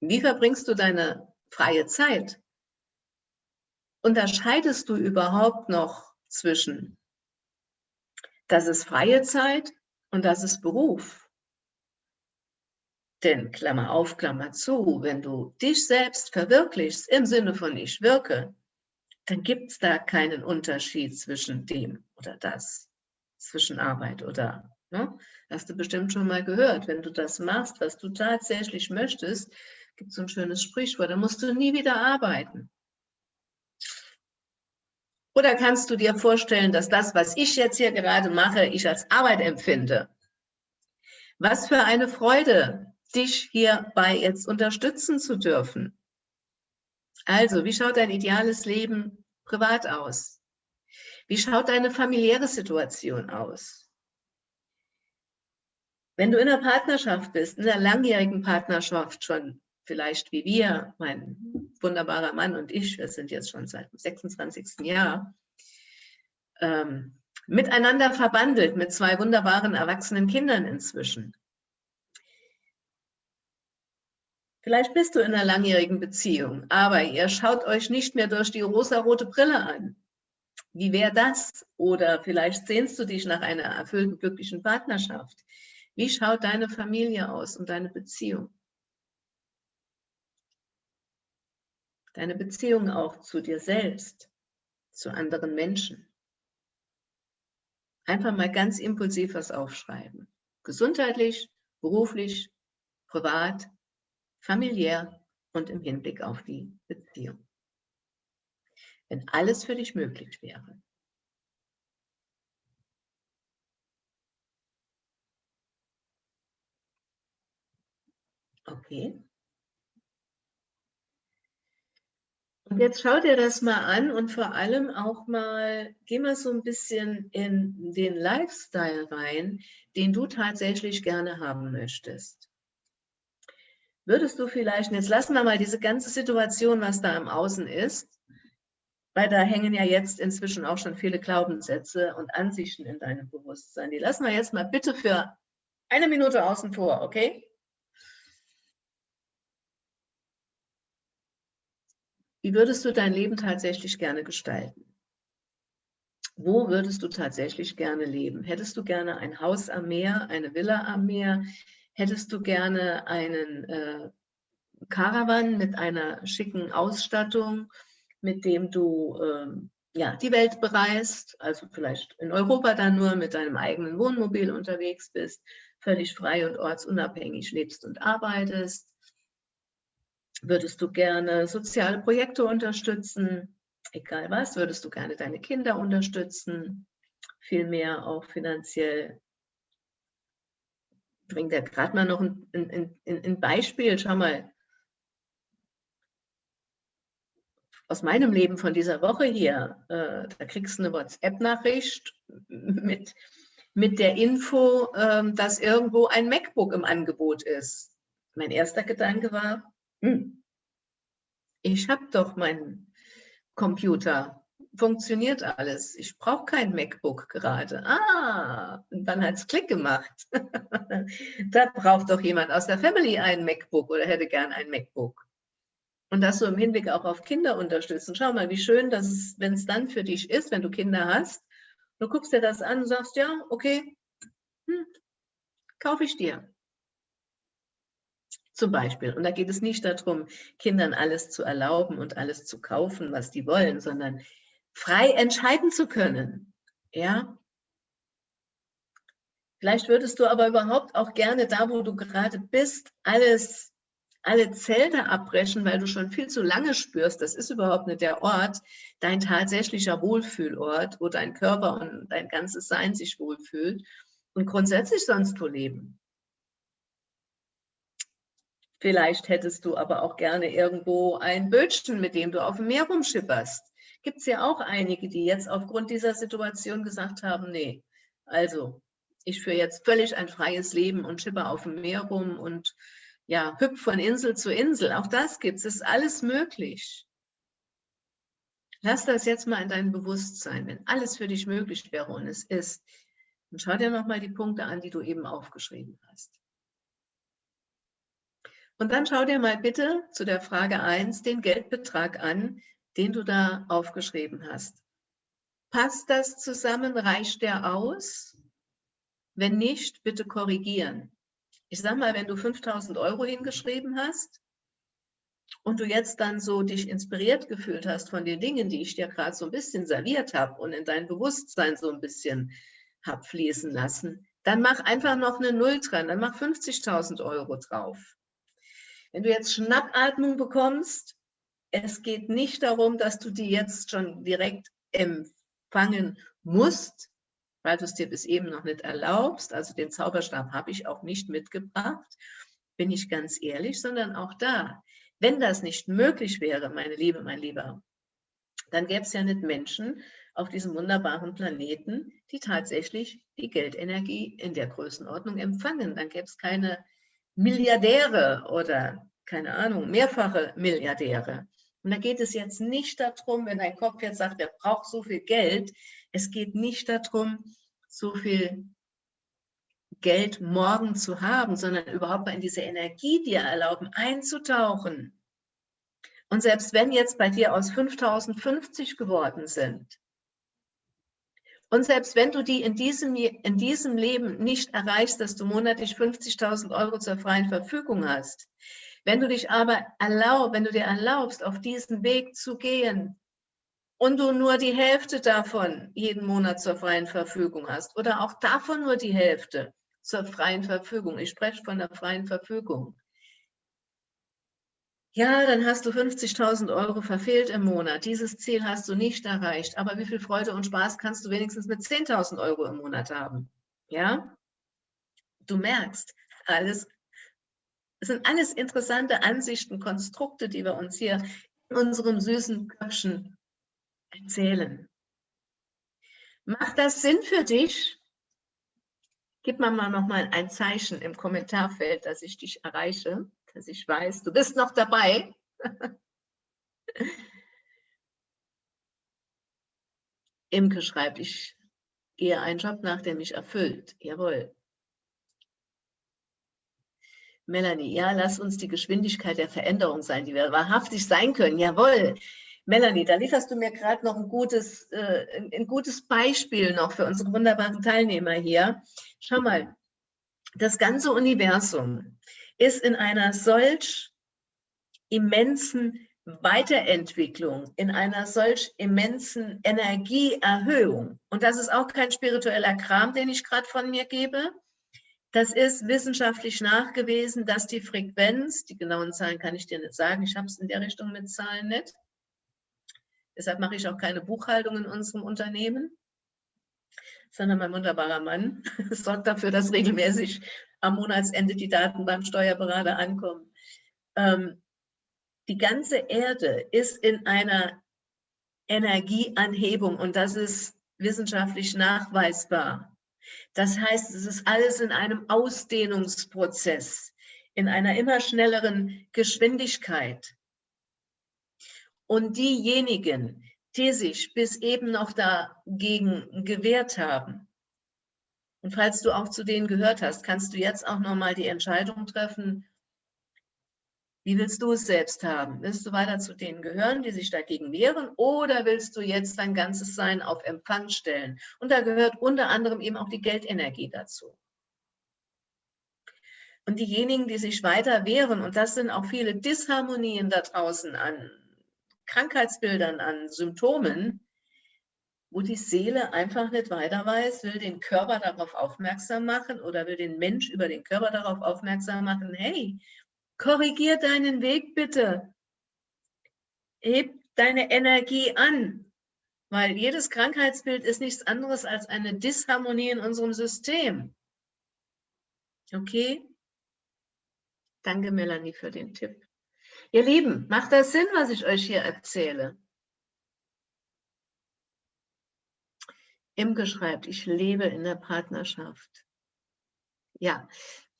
Wie verbringst du deine freie Zeit? Unterscheidest du überhaupt noch zwischen, das ist freie Zeit und das ist Beruf? Denn, Klammer auf, Klammer zu, wenn du dich selbst verwirklichst im Sinne von ich wirke, dann gibt es da keinen Unterschied zwischen dem oder das, zwischen Arbeit oder, ne? hast du bestimmt schon mal gehört, wenn du das machst, was du tatsächlich möchtest, gibt es so ein schönes Sprichwort, dann musst du nie wieder arbeiten. Oder kannst du dir vorstellen, dass das, was ich jetzt hier gerade mache, ich als Arbeit empfinde? Was für eine Freude, dich hierbei jetzt unterstützen zu dürfen. Also, wie schaut dein ideales Leben privat aus? Wie schaut deine familiäre Situation aus? Wenn du in einer Partnerschaft bist, in einer langjährigen Partnerschaft schon, vielleicht wie wir, mein wunderbarer Mann und ich, wir sind jetzt schon seit dem 26. Jahr, ähm, miteinander verbandelt mit zwei wunderbaren erwachsenen Kindern inzwischen. Vielleicht bist du in einer langjährigen Beziehung, aber ihr schaut euch nicht mehr durch die rosa-rote Brille an. Wie wäre das? Oder vielleicht sehnst du dich nach einer erfüllten, glücklichen Partnerschaft. Wie schaut deine Familie aus und deine Beziehung? Deine Beziehung auch zu dir selbst, zu anderen Menschen. Einfach mal ganz impulsiv was aufschreiben. Gesundheitlich, beruflich, privat, familiär und im Hinblick auf die Beziehung. Wenn alles für dich möglich wäre. Okay. Und jetzt schau dir das mal an und vor allem auch mal, geh mal so ein bisschen in den Lifestyle rein, den du tatsächlich gerne haben möchtest würdest du vielleicht, jetzt lassen wir mal diese ganze Situation, was da im Außen ist, weil da hängen ja jetzt inzwischen auch schon viele Glaubenssätze und Ansichten in deinem Bewusstsein. Die lassen wir jetzt mal bitte für eine Minute außen vor, okay? Wie würdest du dein Leben tatsächlich gerne gestalten? wo würdest du tatsächlich gerne leben? Hättest du gerne ein Haus am Meer, eine Villa am Meer? Hättest du gerne einen äh, Caravan mit einer schicken Ausstattung, mit dem du ähm, ja, die Welt bereist, also vielleicht in Europa dann nur mit deinem eigenen Wohnmobil unterwegs bist, völlig frei und ortsunabhängig lebst und arbeitest? Würdest du gerne soziale Projekte unterstützen? egal was, würdest du gerne deine Kinder unterstützen, vielmehr auch finanziell. Ich bringe dir gerade mal noch ein, ein, ein, ein Beispiel, schau mal, aus meinem Leben von dieser Woche hier, äh, da kriegst du eine WhatsApp-Nachricht mit, mit der Info, äh, dass irgendwo ein MacBook im Angebot ist. Mein erster Gedanke war, hm, ich habe doch mein Computer. Funktioniert alles. Ich brauche kein MacBook gerade. Ah, und dann hat es Klick gemacht. <laughs> da braucht doch jemand aus der Family ein MacBook oder hätte gern ein MacBook. Und das so im Hinblick auch auf Kinder unterstützen. Schau mal, wie schön, dass es, wenn es dann für dich ist, wenn du Kinder hast, du guckst dir das an und sagst, ja, okay, hm, kaufe ich dir zum Beispiel. Und da geht es nicht darum, Kindern alles zu erlauben und alles zu kaufen, was die wollen, sondern frei entscheiden zu können. Ja? Vielleicht würdest du aber überhaupt auch gerne da, wo du gerade bist, alles, alle Zelte abbrechen, weil du schon viel zu lange spürst, das ist überhaupt nicht der Ort, dein tatsächlicher Wohlfühlort, wo dein Körper und dein ganzes Sein sich wohlfühlt und grundsätzlich sonst wo leben. Vielleicht hättest du aber auch gerne irgendwo ein Bötchen, mit dem du auf dem Meer rumschipperst. Gibt es ja auch einige, die jetzt aufgrund dieser Situation gesagt haben, nee, also ich führe jetzt völlig ein freies Leben und schipper auf dem Meer rum und ja, hüpf von Insel zu Insel. Auch das gibt es, ist alles möglich. Lass das jetzt mal in dein Bewusstsein, wenn alles für dich möglich wäre und es ist. Und schau dir nochmal die Punkte an, die du eben aufgeschrieben hast. Und dann schau dir mal bitte zu der Frage 1 den Geldbetrag an, den du da aufgeschrieben hast. Passt das zusammen? Reicht der aus? Wenn nicht, bitte korrigieren. Ich sag mal, wenn du 5000 Euro hingeschrieben hast und du jetzt dann so dich inspiriert gefühlt hast von den Dingen, die ich dir gerade so ein bisschen serviert habe und in dein Bewusstsein so ein bisschen habe fließen lassen, dann mach einfach noch eine Null dran, dann mach 50.000 Euro drauf. Wenn du jetzt Schnappatmung bekommst, es geht nicht darum, dass du die jetzt schon direkt empfangen musst, weil du es dir bis eben noch nicht erlaubst. Also den Zauberstab habe ich auch nicht mitgebracht, bin ich ganz ehrlich, sondern auch da, wenn das nicht möglich wäre, meine Liebe, mein Lieber, dann gäbe es ja nicht Menschen auf diesem wunderbaren Planeten, die tatsächlich die Geldenergie in der Größenordnung empfangen. Dann gäbe es keine Milliardäre oder, keine Ahnung, mehrfache Milliardäre. Und da geht es jetzt nicht darum, wenn dein Kopf jetzt sagt, er braucht so viel Geld, es geht nicht darum, so viel Geld morgen zu haben, sondern überhaupt mal in diese Energie dir erlauben, einzutauchen. Und selbst wenn jetzt bei dir aus 5050 geworden sind, und selbst wenn du die in diesem, in diesem Leben nicht erreichst, dass du monatlich 50.000 Euro zur freien Verfügung hast, wenn du dich aber erlaubst, wenn du dir erlaubst, auf diesen Weg zu gehen und du nur die Hälfte davon jeden Monat zur freien Verfügung hast oder auch davon nur die Hälfte zur freien Verfügung, ich spreche von der freien Verfügung, ja, dann hast du 50.000 Euro verfehlt im Monat. Dieses Ziel hast du nicht erreicht. Aber wie viel Freude und Spaß kannst du wenigstens mit 10.000 Euro im Monat haben? Ja? Du merkst, alles, es sind alles interessante Ansichten, Konstrukte, die wir uns hier in unserem süßen Köpfchen erzählen. Macht das Sinn für dich? Gib mir mal noch mal ein Zeichen im Kommentarfeld, dass ich dich erreiche dass ich weiß, du bist noch dabei. <laughs> Imke schreibt, ich gehe einen Job nach, der mich erfüllt. Jawohl. Melanie, ja, lass uns die Geschwindigkeit der Veränderung sein, die wir wahrhaftig sein können. Jawohl. Melanie, da lieferst du mir gerade noch ein gutes, äh, ein gutes Beispiel noch für unsere wunderbaren Teilnehmer hier. Schau mal, das ganze Universum ist in einer solch immensen Weiterentwicklung, in einer solch immensen Energieerhöhung. Und das ist auch kein spiritueller Kram, den ich gerade von mir gebe. Das ist wissenschaftlich nachgewiesen, dass die Frequenz, die genauen Zahlen kann ich dir nicht sagen, ich habe es in der Richtung mit Zahlen nicht, Deshalb mache ich auch keine Buchhaltung in unserem Unternehmen, sondern mein wunderbarer Mann <laughs> sorgt dafür, dass regelmäßig am Monatsende die Daten beim Steuerberater ankommen. Ähm, die ganze Erde ist in einer Energieanhebung und das ist wissenschaftlich nachweisbar. Das heißt, es ist alles in einem Ausdehnungsprozess, in einer immer schnelleren Geschwindigkeit. Und diejenigen, die sich bis eben noch dagegen gewehrt haben, und falls du auch zu denen gehört hast, kannst du jetzt auch nochmal die Entscheidung treffen, wie willst du es selbst haben? Willst du weiter zu denen gehören, die sich dagegen wehren, oder willst du jetzt dein ganzes Sein auf Empfang stellen? Und da gehört unter anderem eben auch die Geldenergie dazu. Und diejenigen, die sich weiter wehren, und das sind auch viele Disharmonien da draußen an Krankheitsbildern, an Symptomen, wo die Seele einfach nicht weiter weiß, will den Körper darauf aufmerksam machen oder will den Mensch über den Körper darauf aufmerksam machen, hey, korrigier deinen Weg bitte. Heb deine Energie an, weil jedes Krankheitsbild ist nichts anderes als eine Disharmonie in unserem System. Okay? Danke, Melanie, für den Tipp. Ihr Lieben, macht das Sinn, was ich euch hier erzähle? Imke schreibt, ich lebe in der Partnerschaft. Ja,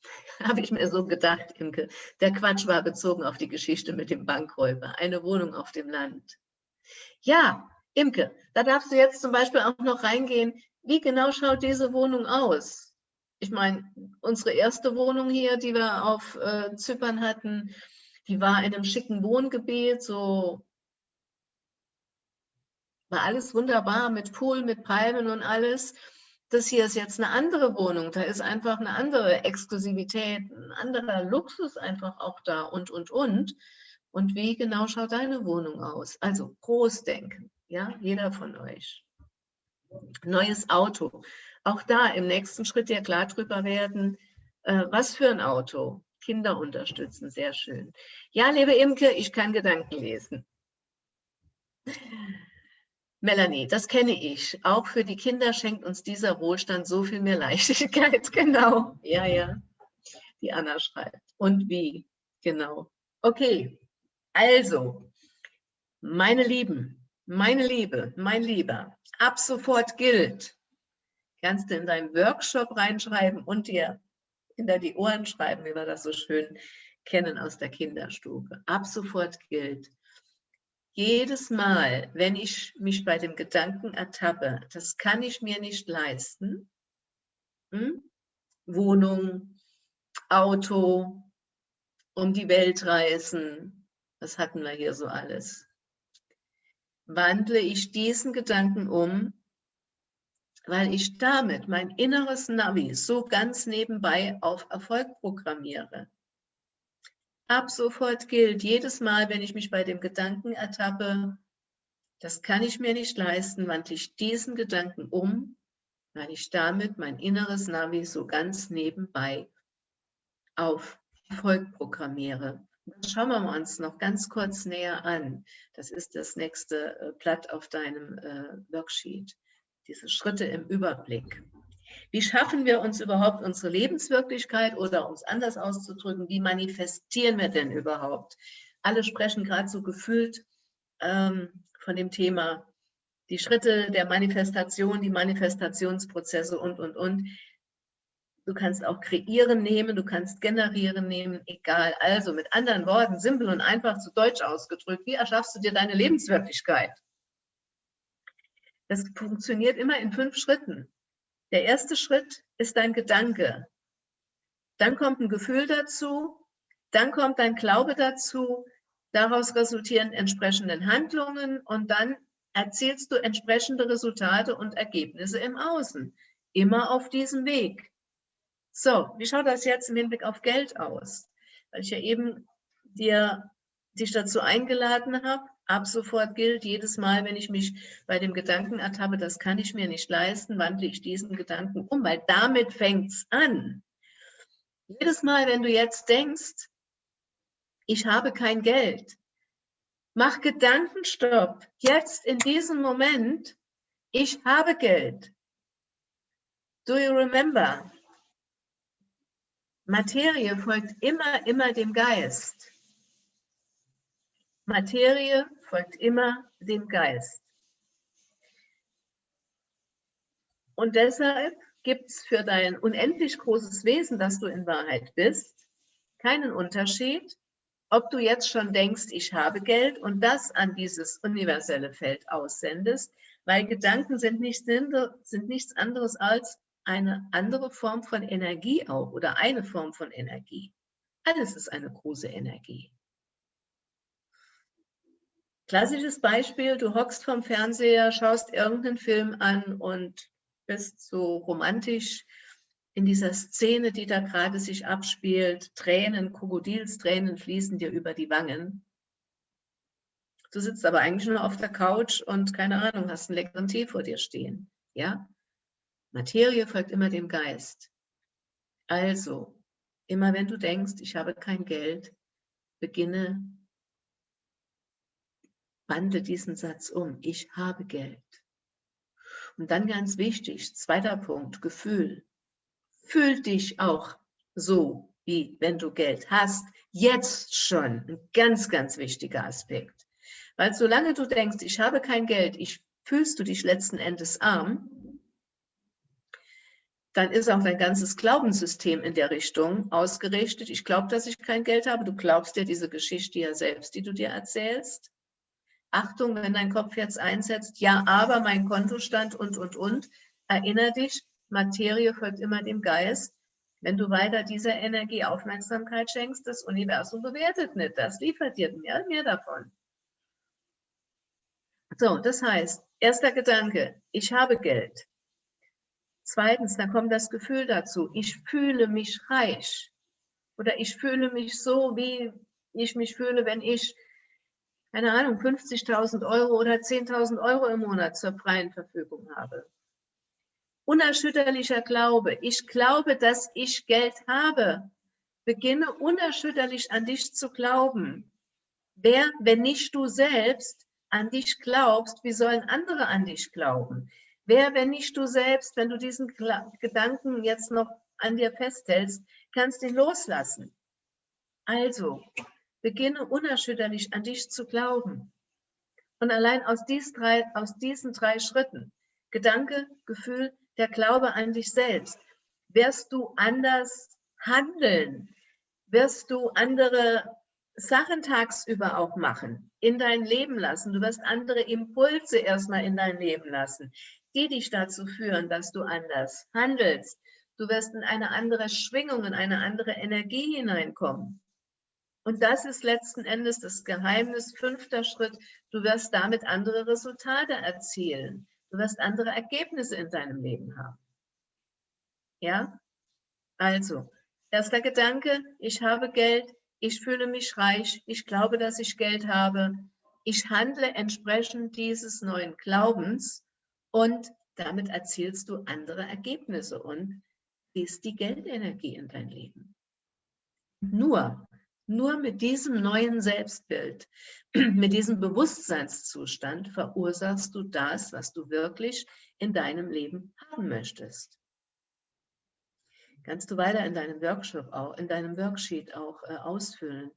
<laughs> habe ich mir so gedacht, Imke. Der Quatsch war bezogen auf die Geschichte mit dem Bankräuber. Eine Wohnung auf dem Land. Ja, Imke, da darfst du jetzt zum Beispiel auch noch reingehen. Wie genau schaut diese Wohnung aus? Ich meine, unsere erste Wohnung hier, die wir auf äh, Zypern hatten, die war in einem schicken Wohngebiet, so war alles wunderbar mit Pool, mit Palmen und alles. Das hier ist jetzt eine andere Wohnung, da ist einfach eine andere Exklusivität, ein anderer Luxus einfach auch da und, und, und. Und wie genau schaut deine Wohnung aus? Also Großdenken, ja, jeder von euch. Neues Auto. Auch da im nächsten Schritt ja klar drüber werden, äh, was für ein Auto. Kinder unterstützen, sehr schön. Ja, liebe Imke, ich kann Gedanken lesen. Melanie, das kenne ich. Auch für die Kinder schenkt uns dieser Wohlstand so viel mehr Leichtigkeit. <laughs> Genau, ja, ja. Die Anna schreibt. Und wie? Genau. Okay, also, meine Lieben, meine Liebe, mein Lieber, ab sofort gilt, kannst du in deinen Workshop reinschreiben und dir hinter die Ohren schreiben, wie wir das so schön kennen aus der Kinderstube. Ab sofort gilt, jedes Mal, wenn ich mich bei dem Gedanken ertappe, das kann ich mir nicht leisten, hm? Wohnung, Auto, um die Welt reisen, das hatten wir hier so alles, wandle ich diesen Gedanken um weil ich damit mein inneres Navi so ganz nebenbei auf Erfolg programmiere. Ab sofort gilt jedes Mal, wenn ich mich bei dem Gedanken ertappe, das kann ich mir nicht leisten, wandle ich diesen Gedanken um, weil ich damit mein inneres Navi so ganz nebenbei auf Erfolg programmiere. Schauen wir uns noch ganz kurz näher an. Das ist das nächste äh, Blatt auf deinem äh, Worksheet diese Schritte im Überblick. Wie schaffen wir uns überhaupt unsere Lebenswirklichkeit oder um es anders auszudrücken, wie manifestieren wir denn überhaupt? Alle sprechen gerade so gefühlt ähm, von dem Thema die Schritte der Manifestation, die Manifestationsprozesse und, und, und. Du kannst auch kreieren nehmen, du kannst generieren nehmen, egal. Also mit anderen Worten, simpel und einfach zu Deutsch ausgedrückt, wie erschaffst du dir deine Lebenswirklichkeit? Das funktioniert immer in fünf Schritten. Der erste Schritt ist dein Gedanke. Dann kommt ein Gefühl dazu, dann kommt dein Glaube dazu, Daraus resultieren entsprechende Handlungen und dann erzielst du entsprechende Resultate und Ergebnisse im Außen. Immer auf diesem Weg. So, wie schaut das jetzt im Hinblick auf Geld aus? Weil ich ja eben dir, dich dazu eingeladen habe, ab sofort gilt, jedes Mal, wenn ich mich bei dem Gedanken ertappe, das kann ich mir nicht leisten, wandle ich diesen Gedanken um, weil damit fängt es an. Jedes Mal, wenn du jetzt denkst, ich habe kein Geld, mach Gedankenstopp, jetzt in diesem Moment, ich habe Geld. Do you remember? Materie folgt immer, immer dem Geist. Materie folgt immer dem Geist. Und deshalb gibt es für dein unendlich großes Wesen, das du in Wahrheit bist, keinen Unterschied, ob du jetzt schon denkst, ich habe Geld und das an dieses universelle Feld aussendest, weil Gedanken sind, nicht, sind nichts anderes als eine andere Form von Energie auch oder eine Form von Energie. Alles ist eine große Energie. Klassisches Beispiel, du hockst vom Fernseher, schaust irgendeinen Film an und bist so romantisch in dieser Szene, die da gerade sich abspielt. Tränen, Krokodilstränen fließen dir über die Wangen. Du sitzt aber eigentlich nur auf der Couch und keine Ahnung, hast einen leckeren Tee vor dir stehen. Ja? Materie folgt immer dem Geist. Also, immer wenn du denkst, ich habe kein Geld, beginne, wandle diesen Satz um. Ich habe Geld. Und dann ganz wichtig, zweiter Punkt, Gefühl. Fühl dich auch so, wie wenn du Geld hast. Jetzt schon ein ganz, ganz wichtiger Aspekt. Weil solange du denkst, ich habe kein Geld, ich fühlst du dich letzten Endes arm, dann ist auch dein ganzes Glaubenssystem in der Richtung ausgerichtet. Ich glaube, dass ich kein Geld habe. Du glaubst ja diese Geschichte ja selbst, die du dir erzählst. Achtung, wenn dein Kopf jetzt einsetzt, ja, aber mein Kontostand und, und, und, erinnere dich, Materie folgt immer dem Geist. Wenn du weiter dieser Energie Aufmerksamkeit schenkst, das Universum bewertet nicht, das liefert dir mehr, mehr davon. So, das heißt, erster Gedanke, ich habe Geld. Zweitens, dann kommt das Gefühl dazu, ich fühle mich reich. Oder ich fühle mich so, wie ich mich fühle, wenn ich keine Ahnung, 50.000 Euro oder 10.000 Euro im Monat zur freien Verfügung habe. Unerschütterlicher Glaube. Ich glaube, dass ich Geld habe. Beginne unerschütterlich an dich zu glauben. Wer, wenn nicht du selbst, an dich glaubst, wie sollen andere an dich glauben? Wer, wenn nicht du selbst, wenn du diesen Gedanken jetzt noch an dir festhältst, kannst ihn loslassen. Also, Beginne unerschütterlich an dich zu glauben. Und allein aus, dies drei, aus diesen drei Schritten, Gedanke, Gefühl, der Glaube an dich selbst, wirst du anders handeln, wirst du andere Sachen tagsüber auch machen, in dein Leben lassen. Du wirst andere Impulse erstmal in dein Leben lassen, die dich dazu führen, dass du anders handelst. Du wirst in eine andere Schwingung, in eine andere Energie hineinkommen. Und das ist letzten Endes das Geheimnis, fünfter Schritt. Du wirst damit andere Resultate erzielen. Du wirst andere Ergebnisse in deinem Leben haben. Ja? Also, erster Gedanke, ich habe Geld, ich fühle mich reich, ich glaube, dass ich Geld habe. Ich handle entsprechend dieses neuen Glaubens und damit erzielst du andere Ergebnisse und ziehst die Geldenergie in dein Leben. Nur nur mit diesem neuen Selbstbild, <clears throat> mit diesem Bewusstseinszustand verursachst du das, was du wirklich in deinem Leben haben möchtest. Kannst du weiter in deinem Workshop auch, in deinem Worksheet auch äh, ausfüllen.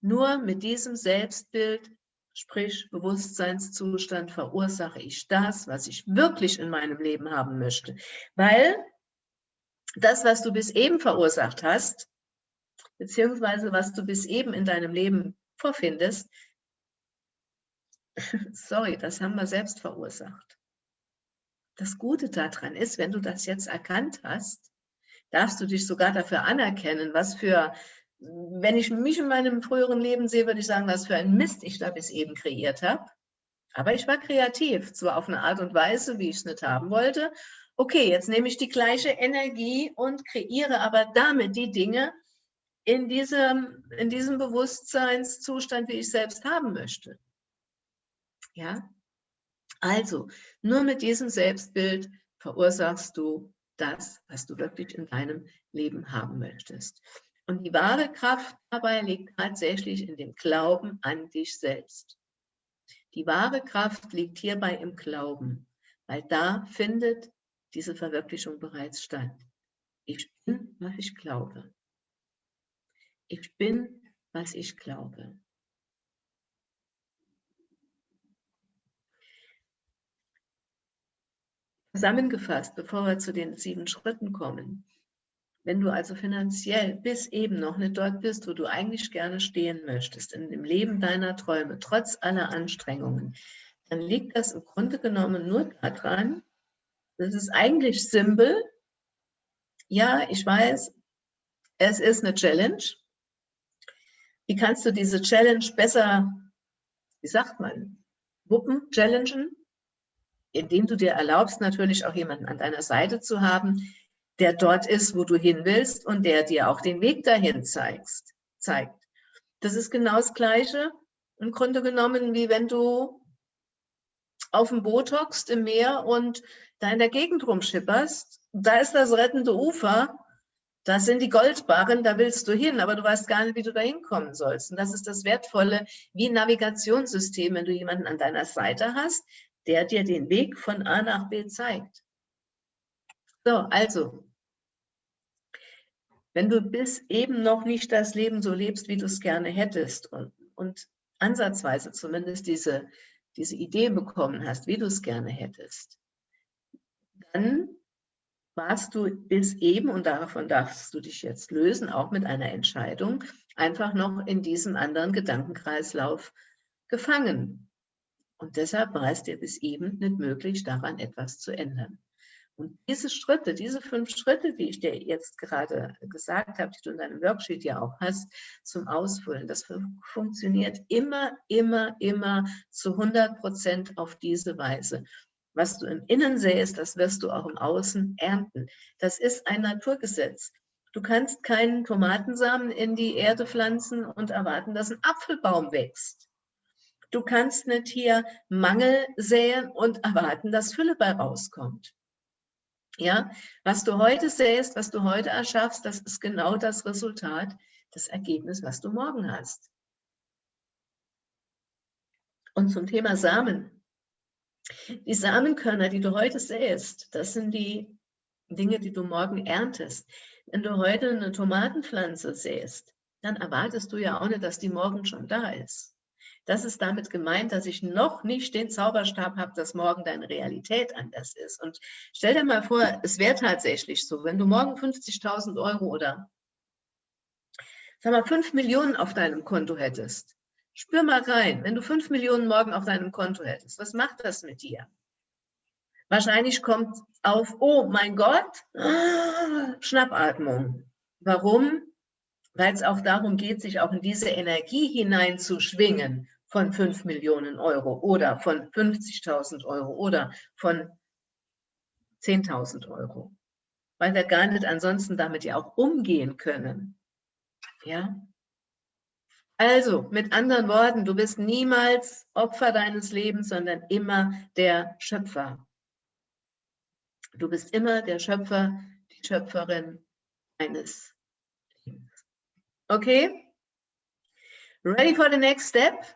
Nur mit diesem Selbstbild, sprich Bewusstseinszustand, verursache ich das, was ich wirklich in meinem Leben haben möchte. Weil das, was du bis eben verursacht hast, beziehungsweise was du bis eben in deinem Leben vorfindest, <laughs> sorry, das haben wir selbst verursacht. Das Gute daran ist, wenn du das jetzt erkannt hast, darfst du dich sogar dafür anerkennen, was für wenn ich mich in meinem früheren Leben sehe, würde ich sagen, was für ein Mist ich da bis eben kreiert habe. Aber ich war kreativ, zwar auf eine Art und Weise, wie ich es nicht haben wollte. Okay, jetzt nehme ich die gleiche Energie und kreiere aber damit die Dinge in diesem, in diesem Bewusstseinszustand, wie ich selbst haben möchte. Ja, also nur mit diesem Selbstbild verursachst du das, was du wirklich in deinem Leben haben möchtest. Und die wahre Kraft dabei liegt tatsächlich in dem Glauben an dich selbst. Die wahre Kraft liegt hierbei im Glauben, weil da findet diese Verwirklichung bereits statt. Ich bin, was ich glaube. Ich bin, was ich glaube. Zusammengefasst, bevor wir zu den sieben Schritten kommen. Wenn du also finanziell bis eben noch nicht dort bist, wo du eigentlich gerne stehen möchtest, in dem Leben deiner Träume, trotz aller Anstrengungen, dann liegt das im Grunde genommen nur daran, das ist eigentlich simpel. Ja, ich weiß, es ist eine Challenge. Wie kannst du diese Challenge besser, wie sagt man, wuppen, challengen? Indem du dir erlaubst, natürlich auch jemanden an deiner Seite zu haben, der dort ist, wo du hin willst und der dir auch den Weg dahin zeigst, zeigt. Das ist genau das Gleiche im Grunde genommen, wie wenn du auf dem Boot hockst im Meer und da in der Gegend rumschipperst. Da ist das rettende Ufer, das sind die Goldbarren, da willst du hin, aber du weißt gar nicht, wie du da hinkommen sollst. Und das ist das Wertvolle, wie ein Navigationssystem, wenn du jemanden an deiner Seite hast, der dir den Weg von A nach B zeigt. So, also, wenn du bis eben noch nicht das Leben so lebst, wie du es gerne hättest und, und ansatzweise zumindest diese, diese Idee bekommen hast, wie du es gerne hättest, dann warst du bis eben, und davon darfst du dich jetzt lösen, auch mit einer Entscheidung, einfach noch in diesem anderen Gedankenkreislauf gefangen. Und deshalb war es dir bis eben nicht möglich, daran etwas zu ändern. Und diese Schritte, diese fünf Schritte, die ich dir jetzt gerade gesagt habe, die du in deinem Worksheet ja auch hast, zum Ausfüllen, das funktioniert immer, immer, immer zu 100 Prozent auf diese Weise. Was du im Innen säst, das wirst du auch im Außen ernten. Das ist ein Naturgesetz. Du kannst keinen Tomatensamen in die Erde pflanzen und erwarten, dass ein Apfelbaum wächst. Du kannst nicht hier Mangel säen und erwarten, dass Fülle bei rauskommt. Ja, was du heute sähst, was du heute erschaffst, das ist genau das Resultat, das Ergebnis, was du morgen hast. Und zum Thema Samen. Die Samenkörner, die du heute säst, das sind die Dinge, die du morgen erntest. Wenn du heute eine Tomatenpflanze säst, dann erwartest du ja auch nicht, dass die morgen schon da ist. Das ist damit gemeint, dass ich noch nicht den Zauberstab habe, dass morgen deine Realität anders ist. Und stell dir mal vor, es wäre tatsächlich so, wenn du morgen 50.000 Euro oder sag mal 5 Millionen auf deinem Konto hättest. Spür mal rein, wenn du 5 Millionen morgen auf deinem Konto hättest, was macht das mit dir? Wahrscheinlich kommt auf, oh mein Gott, Schnappatmung. Warum? Weil es auch darum geht, sich auch in diese Energie hineinzuschwingen von 5 Millionen Euro oder von 50.000 Euro oder von 10.000 Euro. Weil wir gar nicht ansonsten damit ja auch umgehen können. Ja? Also, mit anderen Worten, du bist niemals Opfer deines Lebens, sondern immer der Schöpfer. Du bist immer der Schöpfer, die Schöpferin deines Lebens. Okay? Ready for the next step?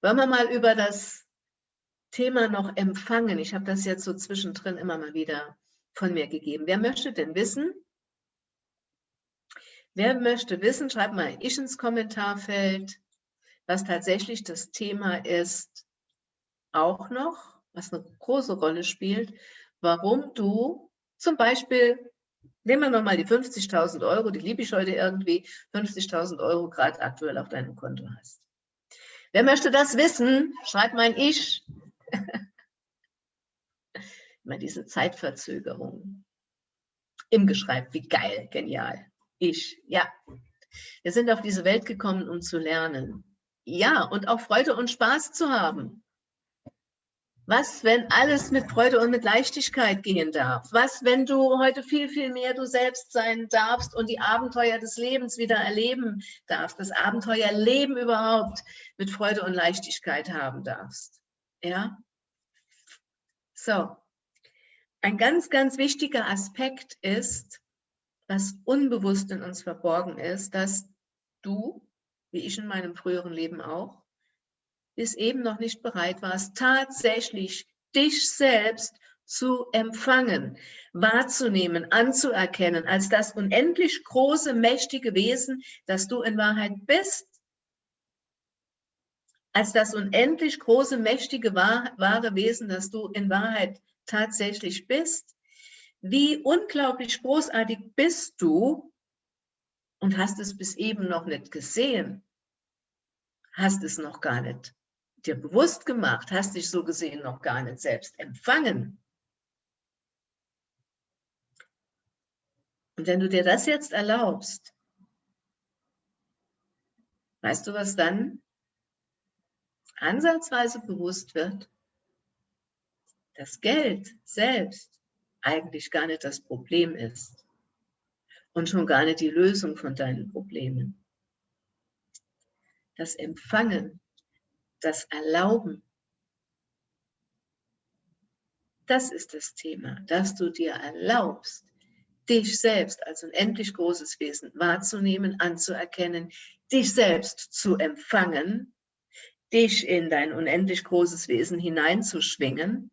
Wollen wir mal über das Thema noch empfangen? Ich habe das jetzt so zwischendrin immer mal wieder von mir gegeben. Wer möchte denn wissen? Wer möchte wissen, schreibt mal ich ins Kommentarfeld, was tatsächlich das Thema ist, auch noch, was eine große Rolle spielt, warum du zum Beispiel, nehmen wir nochmal die 50.000 Euro, die liebe ich heute irgendwie, 50.000 Euro gerade aktuell auf deinem Konto hast. Wer möchte das wissen? Schreibt mein Ich. <laughs> Immer diese Zeitverzögerung. Im Geschreib, wie geil, genial. Ich, ja. Wir sind auf diese Welt gekommen, um zu lernen. Ja, und auch Freude und Spaß zu haben. Was, wenn alles mit Freude und mit Leichtigkeit gehen darf? Was, wenn du heute viel, viel mehr du selbst sein darfst und die Abenteuer des Lebens wieder erleben darfst, das Abenteuerleben überhaupt mit Freude und Leichtigkeit haben darfst? Ja? So. Ein ganz, ganz wichtiger Aspekt ist, was unbewusst in uns verborgen ist, dass du, wie ich in meinem früheren Leben auch, bis eben noch nicht bereit warst, tatsächlich dich selbst zu empfangen, wahrzunehmen, anzuerkennen, als das unendlich große, mächtige Wesen, das du in Wahrheit bist, als das unendlich große, mächtige, wahre Wesen, das du in Wahrheit tatsächlich bist. Wie unglaublich großartig bist du und hast es bis eben noch nicht gesehen, hast es noch gar nicht dir bewusst gemacht, hast dich so gesehen noch gar nicht selbst empfangen. Und wenn du dir das jetzt erlaubst, weißt du, was dann ansatzweise bewusst wird? Dass Geld selbst eigentlich gar nicht das Problem ist und schon gar nicht die Lösung von deinen Problemen. Das Empfangen das Erlauben. Das ist das Thema, dass du dir erlaubst, dich selbst als unendlich großes Wesen wahrzunehmen, anzuerkennen, dich selbst zu empfangen, dich in dein unendlich großes Wesen hineinzuschwingen.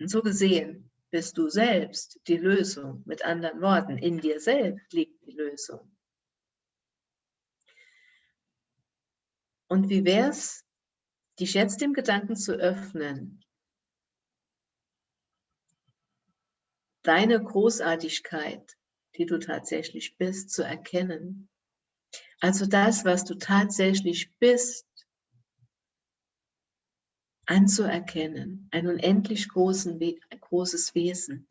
Und so gesehen bist du selbst die Lösung. Mit anderen Worten, in dir selbst liegt die Lösung. Und wie wäre es, dich jetzt dem Gedanken zu öffnen, deine Großartigkeit, die du tatsächlich bist, zu erkennen. Also das, was du tatsächlich bist, anzuerkennen, ein unendlich großen, großes Wesen.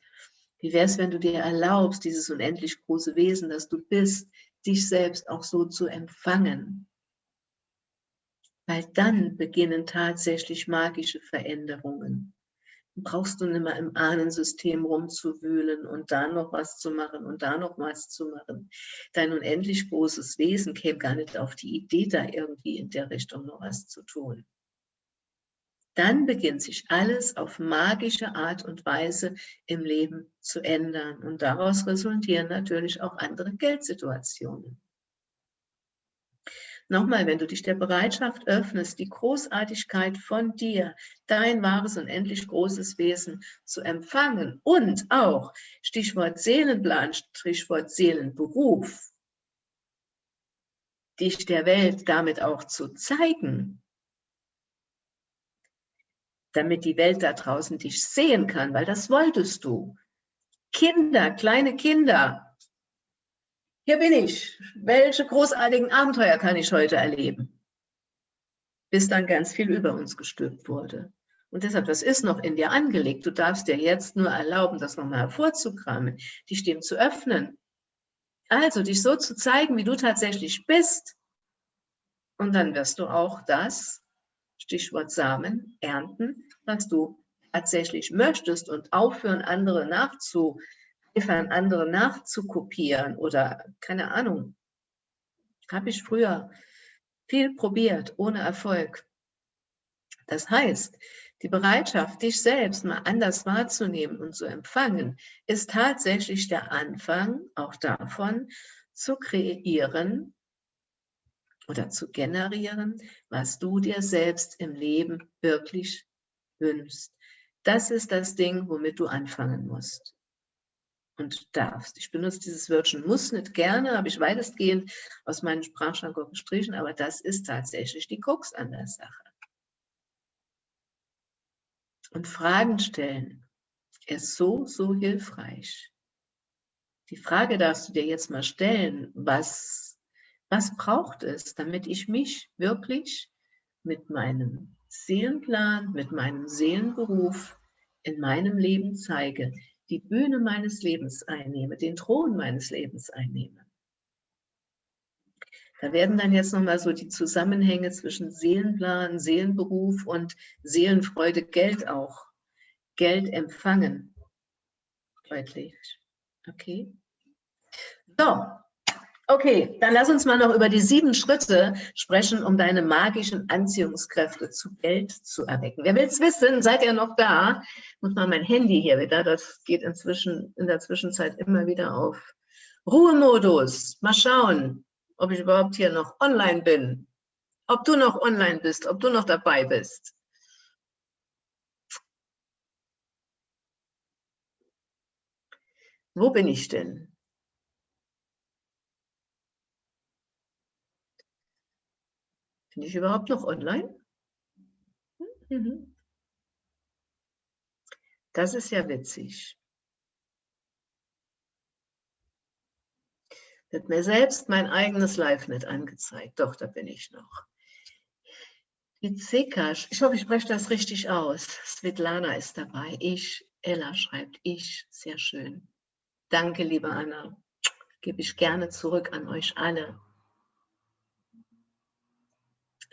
Wie wäre es, wenn du dir erlaubst, dieses unendlich große Wesen, das du bist, dich selbst auch so zu empfangen? weil dann beginnen tatsächlich magische Veränderungen. Brauchst du nicht mehr im Ahnensystem rumzuwühlen und da noch was zu machen und da noch was zu machen. Dein unendlich großes Wesen käme gar nicht auf die Idee, da irgendwie in der Richtung noch was zu tun. Dann beginnt sich alles auf magische Art und Weise im Leben zu ändern. Und daraus resultieren natürlich auch andere Geldsituationen. Nochmal, wenn du dich der Bereitschaft öffnest, die Großartigkeit von dir, dein wahres und endlich großes Wesen zu empfangen und auch, Stichwort Seelenplan, Stichwort Seelenberuf, dich der Welt damit auch zu zeigen, damit die Welt da draußen dich sehen kann, weil das wolltest du. Kinder, kleine Kinder, hier bin ich. Welche großartigen Abenteuer kann ich heute erleben? Bis dann ganz viel über uns gestülpt wurde. Und deshalb, das ist noch in dir angelegt. Du darfst dir jetzt nur erlauben, das nochmal hervorzukramen, dich dem zu öffnen. Also, dich so zu zeigen, wie du tatsächlich bist. Und dann wirst du auch das, Stichwort Samen, ernten, was du tatsächlich möchtest und aufhören, andere nachzu, an andere nachzukopieren oder keine Ahnung. Habe ich früher viel probiert, ohne Erfolg. Das heißt, die Bereitschaft, dich selbst mal anders wahrzunehmen und zu empfangen, ist tatsächlich der Anfang auch davon, zu kreieren oder zu generieren, was du dir selbst im Leben wirklich wünschst. Das ist das Ding, womit du anfangen musst und darfst. Ich benutze dieses Wörtchen muss nicht gerne, habe ich weitestgehend aus meinem Sprachschrank gestrichen, aber das ist tatsächlich die Krux an der Sache. Und Fragen stellen ist so, so hilfreich. Die Frage darfst du dir jetzt mal stellen, was, was braucht es, damit ich mich wirklich mit meinem Seelenplan, mit meinem Seelenberuf in meinem Leben zeige, die Bühne meines Lebens einnehme, den Thron meines Lebens einnehme. Da werden dann jetzt nochmal so die Zusammenhänge zwischen Seelenplan, Seelenberuf und Seelenfreude, Geld auch, Geld empfangen, deutlich. Okay. So, okay, dann lass uns mal noch über die sieben Schritte sprechen, um deine magischen Anziehungskräfte zu Geld zu erwecken. Wer will es wissen? Seid ihr noch da? Muss mal mein Handy hier wieder, das geht inzwischen in der Zwischenzeit immer wieder auf Ruhemodus. Mal schauen ob ich überhaupt hier noch online bin, ob du noch online bist, ob du noch dabei bist. Wo bin ich denn? Bin ich überhaupt noch online? Mhm. Das ist ja witzig. Wird mir selbst mein eigenes Live nicht angezeigt. Doch, da bin ich noch. Die Zekasch, ich hoffe, ich spreche das richtig aus. Svetlana ist dabei. Ich, Ella schreibt ich. Sehr schön. Danke, liebe Anna. Gebe ich gerne zurück an euch alle.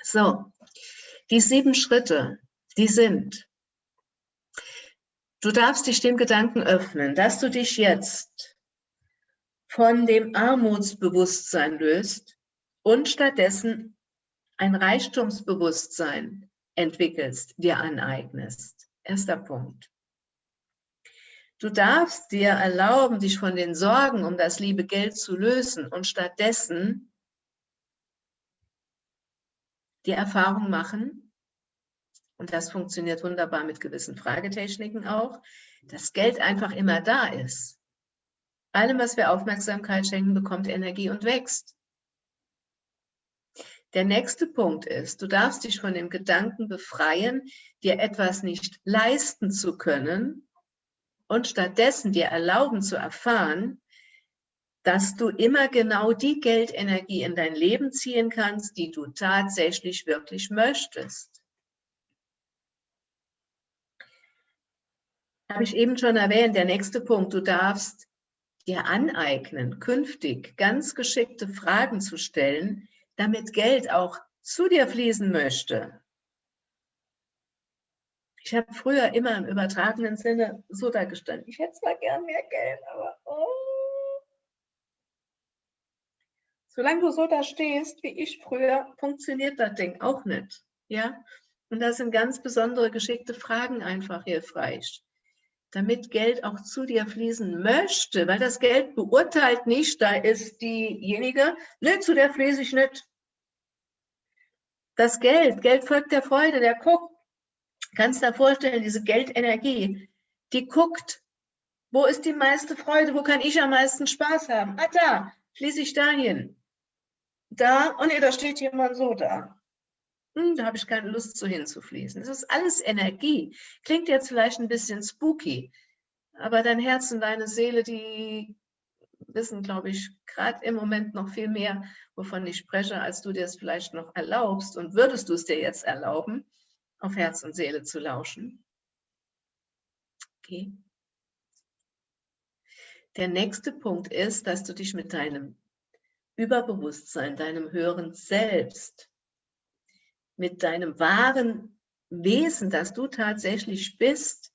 So, die sieben Schritte, die sind, du darfst dich dem Gedanken öffnen, dass du dich jetzt von dem Armutsbewusstsein löst und stattdessen ein Reichtumsbewusstsein entwickelst, dir aneignest. Erster Punkt. Du darfst dir erlauben, dich von den Sorgen um das liebe Geld zu lösen und stattdessen die Erfahrung machen, und das funktioniert wunderbar mit gewissen Fragetechniken auch, dass Geld einfach immer da ist. Allem, was wir Aufmerksamkeit schenken, bekommt Energie und wächst. Der nächste Punkt ist, du darfst dich von dem Gedanken befreien, dir etwas nicht leisten zu können und stattdessen dir erlauben zu erfahren, dass du immer genau die Geldenergie in dein Leben ziehen kannst, die du tatsächlich wirklich möchtest. Habe ich eben schon erwähnt, der nächste Punkt, du darfst dir aneignen, künftig ganz geschickte Fragen zu stellen, damit Geld auch zu dir fließen möchte. Ich habe früher immer im übertragenen Sinne so da gestanden, ich hätte zwar gern mehr Geld, aber oh. Solange du so da stehst, wie ich früher, funktioniert das Ding auch nicht. Ja? Und da sind ganz besondere geschickte Fragen einfach hilfreich damit Geld auch zu dir fließen möchte, weil das Geld beurteilt nicht, da ist diejenige, ne, zu der fließe ich nicht. Das Geld, Geld folgt der Freude, der guckt, kannst du dir vorstellen, diese Geldenergie, die guckt, wo ist die meiste Freude, wo kann ich am meisten Spaß haben? Ah, da, fließe ich dahin. Da, oh nee, da steht jemand so da hm, da habe ich keine Lust zu hinzufließen. Das ist alles Energie. Klingt jetzt vielleicht ein bisschen spooky, aber dein Herz und deine Seele, die wissen, glaube ich, gerade im Moment noch viel mehr, wovon ich spreche, als du dir es vielleicht noch erlaubst. Und würdest du es dir jetzt erlauben, auf Herz und Seele zu lauschen? Okay. Der nächste Punkt ist, dass du dich mit deinem Überbewusstsein, deinem höheren Selbst mit deinem wahren Wesen, das du tatsächlich bist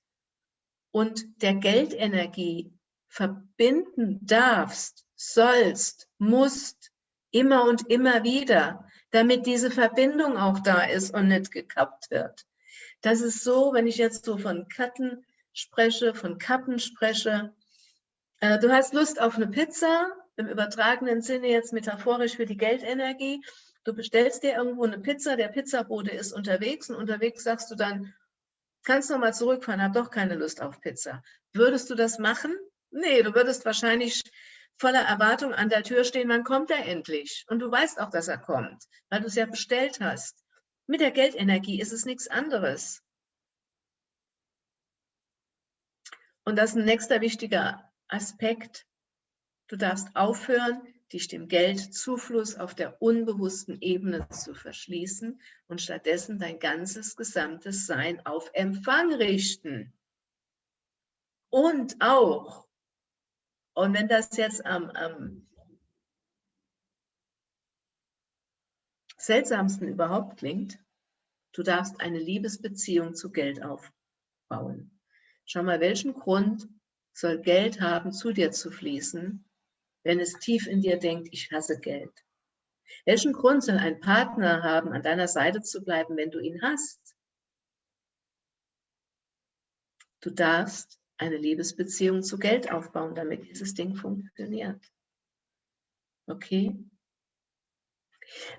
und der Geldenergie verbinden darfst, sollst, musst, immer und immer wieder, damit diese Verbindung auch da ist und nicht gekappt wird. Das ist so, wenn ich jetzt so von Katten spreche, von Kappen spreche. Äh, du hast Lust auf eine Pizza, im übertragenen Sinne jetzt metaphorisch für die Geldenergie Du bestellst dir irgendwo eine Pizza, der Pizzabote ist unterwegs und unterwegs sagst du dann, kannst du noch mal zurückfahren, hab doch keine Lust auf Pizza. Würdest du das machen? Nee, du würdest wahrscheinlich voller Erwartung an der Tür stehen, wann kommt er endlich? Und du weißt auch, dass er kommt, weil du es ja bestellt hast. Mit der Geldenergie ist es nichts anderes. Und das ist ein nächster wichtiger Aspekt. Du darfst aufhören, dich dem Geldzufluss auf der unbewussten Ebene zu verschließen und stattdessen dein ganzes gesamtes Sein auf Empfang richten. Und auch, und wenn das jetzt am, am seltsamsten überhaupt klingt, du darfst eine Liebesbeziehung zu Geld aufbauen. Schau mal, welchen Grund soll Geld haben, zu dir zu fließen, wenn es tief in dir denkt, ich hasse Geld? Welchen Grund soll ein Partner haben, an deiner Seite zu bleiben, wenn du ihn hast? Du darfst eine Liebesbeziehung zu Geld aufbauen, damit dieses Ding funktioniert. Okay?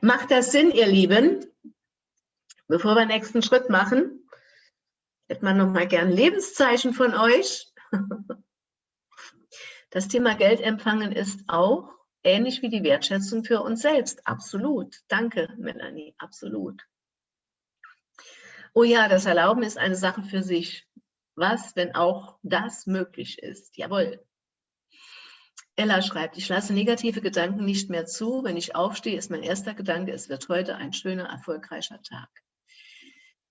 Macht das Sinn, ihr Lieben? Bevor wir den nächsten Schritt machen, hätte man noch mal gern Lebenszeichen von euch. <laughs> Das Thema Geld empfangen ist auch ähnlich wie die Wertschätzung für uns selbst. Absolut. Danke, Melanie. Absolut. Oh ja, das Erlauben ist eine Sache für sich. Was, wenn auch das möglich ist? Jawohl. Ella schreibt, ich lasse negative Gedanken nicht mehr zu. Wenn ich aufstehe, ist mein erster Gedanke, es wird heute ein schöner, erfolgreicher Tag.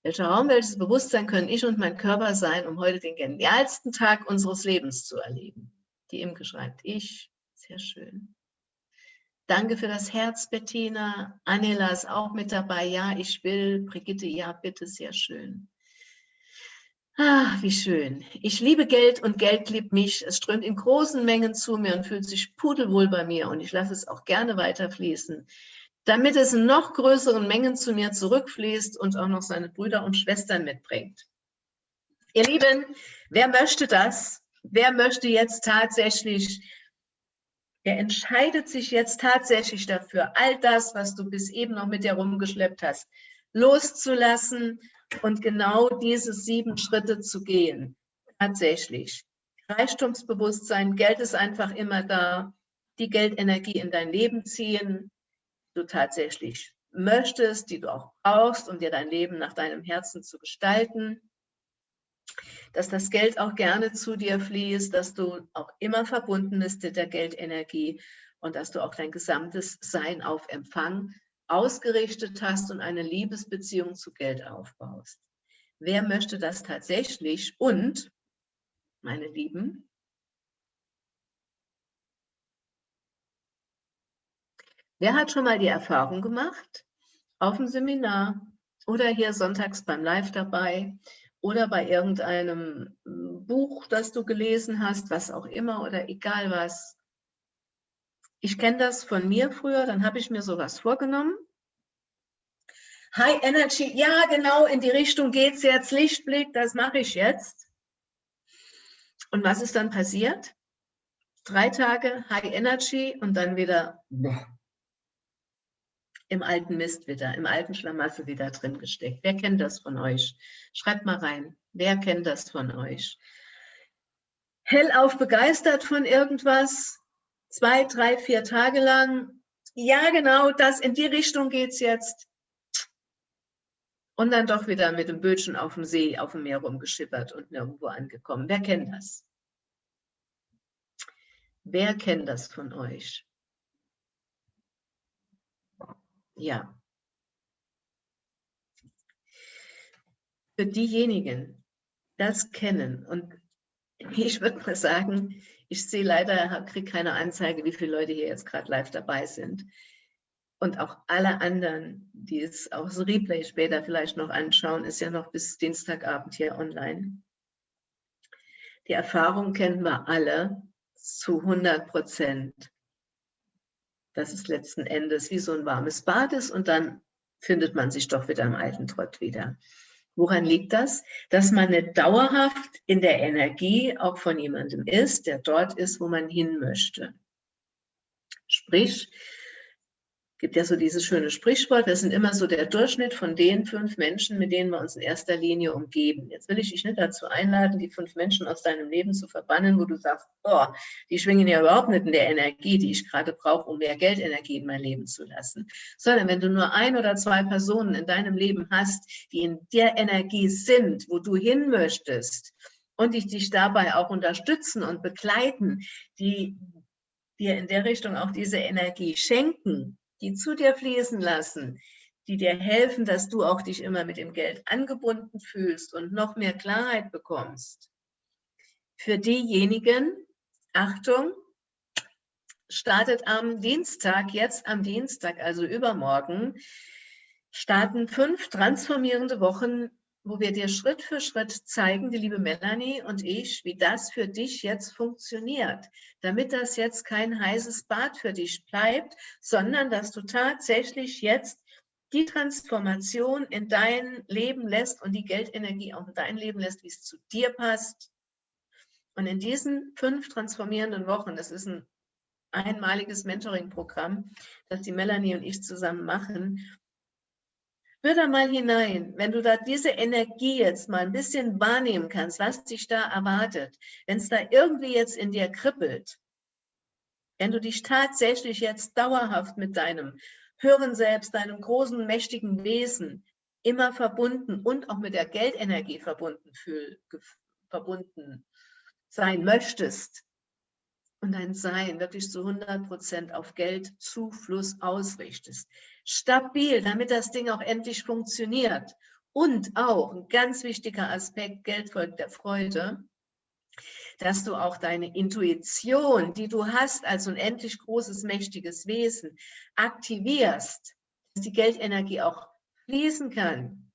Welcher Raum, welches Bewusstsein können ich und mein Körper sein, um heute den genialsten Tag unseres Lebens zu erleben? Die Imke schreibt, ich, sehr schön. Danke für das Herz, Bettina. Anela ist auch mit dabei. Ja, ich will. Brigitte, ja, bitte, sehr schön. Ah, wie schön. Ich liebe Geld und Geld liebt mich. Es strömt in großen Mengen zu mir und fühlt sich pudelwohl bei mir und ich lasse es auch gerne weiterfließen, damit es in noch größeren Mengen zu mir zurückfließt und auch noch seine Brüder und Schwestern mitbringt. Ihr Lieben, wer möchte das? Wer möchte jetzt tatsächlich, wer entscheidet sich jetzt tatsächlich dafür, all das, was du bis eben noch mit dir rumgeschleppt hast, loszulassen und genau diese sieben Schritte zu gehen. Tatsächlich. Reichtumsbewusstsein, Geld ist einfach immer da, die Geldenergie in dein Leben ziehen, du tatsächlich möchtest, die du auch brauchst, um dir dein Leben nach deinem Herzen zu gestalten, dass das Geld auch gerne zu dir fließt, dass du auch immer verbunden bist mit der Geldenergie und dass du auch dein gesamtes Sein auf Empfang ausgerichtet hast und eine Liebesbeziehung zu Geld aufbaust. Wer möchte das tatsächlich? Und, meine Lieben, wer hat schon mal die Erfahrung gemacht, auf dem Seminar oder hier sonntags beim Live dabei oder bei irgendeinem hm, Buch, das du gelesen hast, was auch immer oder egal was, ich kenne das von mir früher, dann habe ich mir sowas vorgenommen. High Energy, ja genau, in die Richtung geht es jetzt, Lichtblick, das mache ich jetzt. Und was ist dann passiert? Drei Tage High Energy und dann wieder im alten Mist wieder, im alten Schlamassel wieder drin gesteckt. Wer kennt das von euch? Schreibt mal rein. Wer kennt das von euch? Hellauf begeistert von irgendwas, zwei, drei, vier Tage lang. Ja, genau, das in die Richtung geht es jetzt. Und dann doch wieder mit dem Bötchen auf dem See, auf dem Meer rumgeschippert und nirgendwo angekommen. Wer kennt das? Wer kennt das von euch? Ja. Für diejenigen, das kennen und <laughs> ich würde mal sagen, ich sehe leider, kriege keine Anzeige, wie viele Leute hier jetzt gerade live dabei sind. Und auch alle anderen, die es auch so Replay später vielleicht noch anschauen, ist ja noch bis Dienstagabend hier online. Die Erfahrung kennen wir alle zu 100 Prozent. Dass es letzten Endes wie so ein warmes Bad ist und dann findet man sich doch wieder im alten Trott wieder. Woran liegt das? Dass man nicht dauerhaft in der Energie auch von jemandem ist, der dort ist, wo man hin möchte. Sprich, gibt ja so dieses schöne Sprichwort, wir sind immer so der Durchschnitt von den fünf Menschen, mit denen wir uns in erster Linie umgeben. Jetzt will ich dich nicht dazu einladen, die fünf Menschen aus deinem Leben zu verbannen, wo du sagst, oh, die schwingen ja überhaupt nicht in der Energie, die ich gerade brauche, um mehr Geldenergie in mein Leben zu lassen. Sondern wenn du nur ein oder zwei Personen in deinem Leben hast, die in der Energie sind, wo du hin möchtest und die dich dabei auch unterstützen und begleiten, die dir in der Richtung auch diese Energie schenken, die zu dir fließen lassen, die dir helfen, dass du auch dich immer mit dem Geld angebunden fühlst und noch mehr Klarheit bekommst. Für diejenigen, Achtung, startet am Dienstag, jetzt am Dienstag, also übermorgen, starten fünf transformierende Wochen, wo wir dir Schritt für Schritt zeigen, die liebe Melanie und ich, wie das für dich jetzt funktioniert, damit das jetzt kein heißes Bad für dich bleibt, sondern dass du tatsächlich jetzt die Transformation in dein Leben lässt und die Geldenergie auch in dein Leben lässt, wie es zu dir passt. Und in diesen fünf transformierenden Wochen, das ist ein einmaliges Mentoring-Programm, das die Melanie und ich zusammen machen, Hör da mal hinein, wenn du da diese Energie jetzt mal ein bisschen wahrnehmen kannst, was dich da erwartet, wenn es da irgendwie jetzt in dir kribbelt, wenn du dich tatsächlich jetzt dauerhaft mit deinem höheren Selbst, deinem großen, mächtigen Wesen immer verbunden und auch mit der Geldenergie verbunden, fühl, verbunden sein möchtest und dein Sein wirklich zu 100 Prozent auf Geldzufluss ausrichtest. Stabil, damit das Ding auch endlich funktioniert. Und auch ein ganz wichtiger Aspekt, Geld folgt der Freude, dass du auch deine Intuition, die du hast als unendlich großes, mächtiges Wesen, aktivierst, dass die Geldenergie auch fließen kann.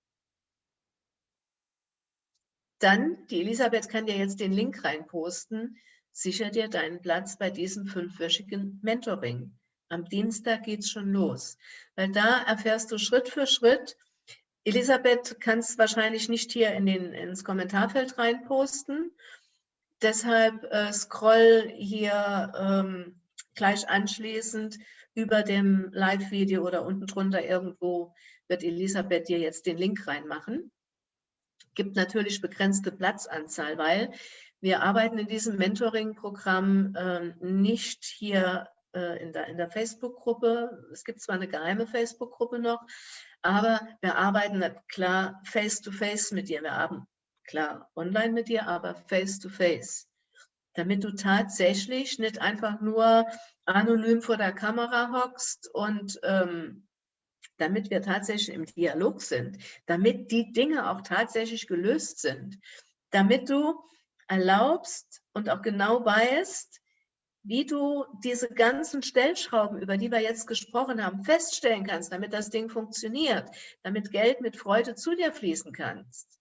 Dann, die Elisabeth kann dir jetzt den Link reinposten, sicher dir deinen Platz bei diesem fünfwöchigen Mentoring. Am Dienstag geht es schon los, weil da erfährst du Schritt für Schritt, Elisabeth kann es wahrscheinlich nicht hier in den, ins Kommentarfeld reinposten, Deshalb äh, scroll hier ähm, gleich anschließend über dem Live-Video oder unten drunter irgendwo wird Elisabeth dir jetzt den Link reinmachen. Gibt natürlich begrenzte Platzanzahl, weil wir arbeiten in diesem Mentoring-Programm äh, nicht hier äh, in der, in der Facebook-Gruppe. Es gibt zwar eine geheime Facebook-Gruppe noch, aber wir arbeiten klar face-to-face -face mit dir. Wir haben klar, online mit dir, aber face to face. Damit du tatsächlich nicht einfach nur anonym vor der Kamera hockst und ähm, damit wir tatsächlich im Dialog sind, damit die Dinge auch tatsächlich gelöst sind, damit du erlaubst und auch genau weißt, wie du diese ganzen Stellschrauben, über die wir jetzt gesprochen haben, feststellen kannst, damit das Ding funktioniert, damit Geld mit Freude zu dir fließen kannst.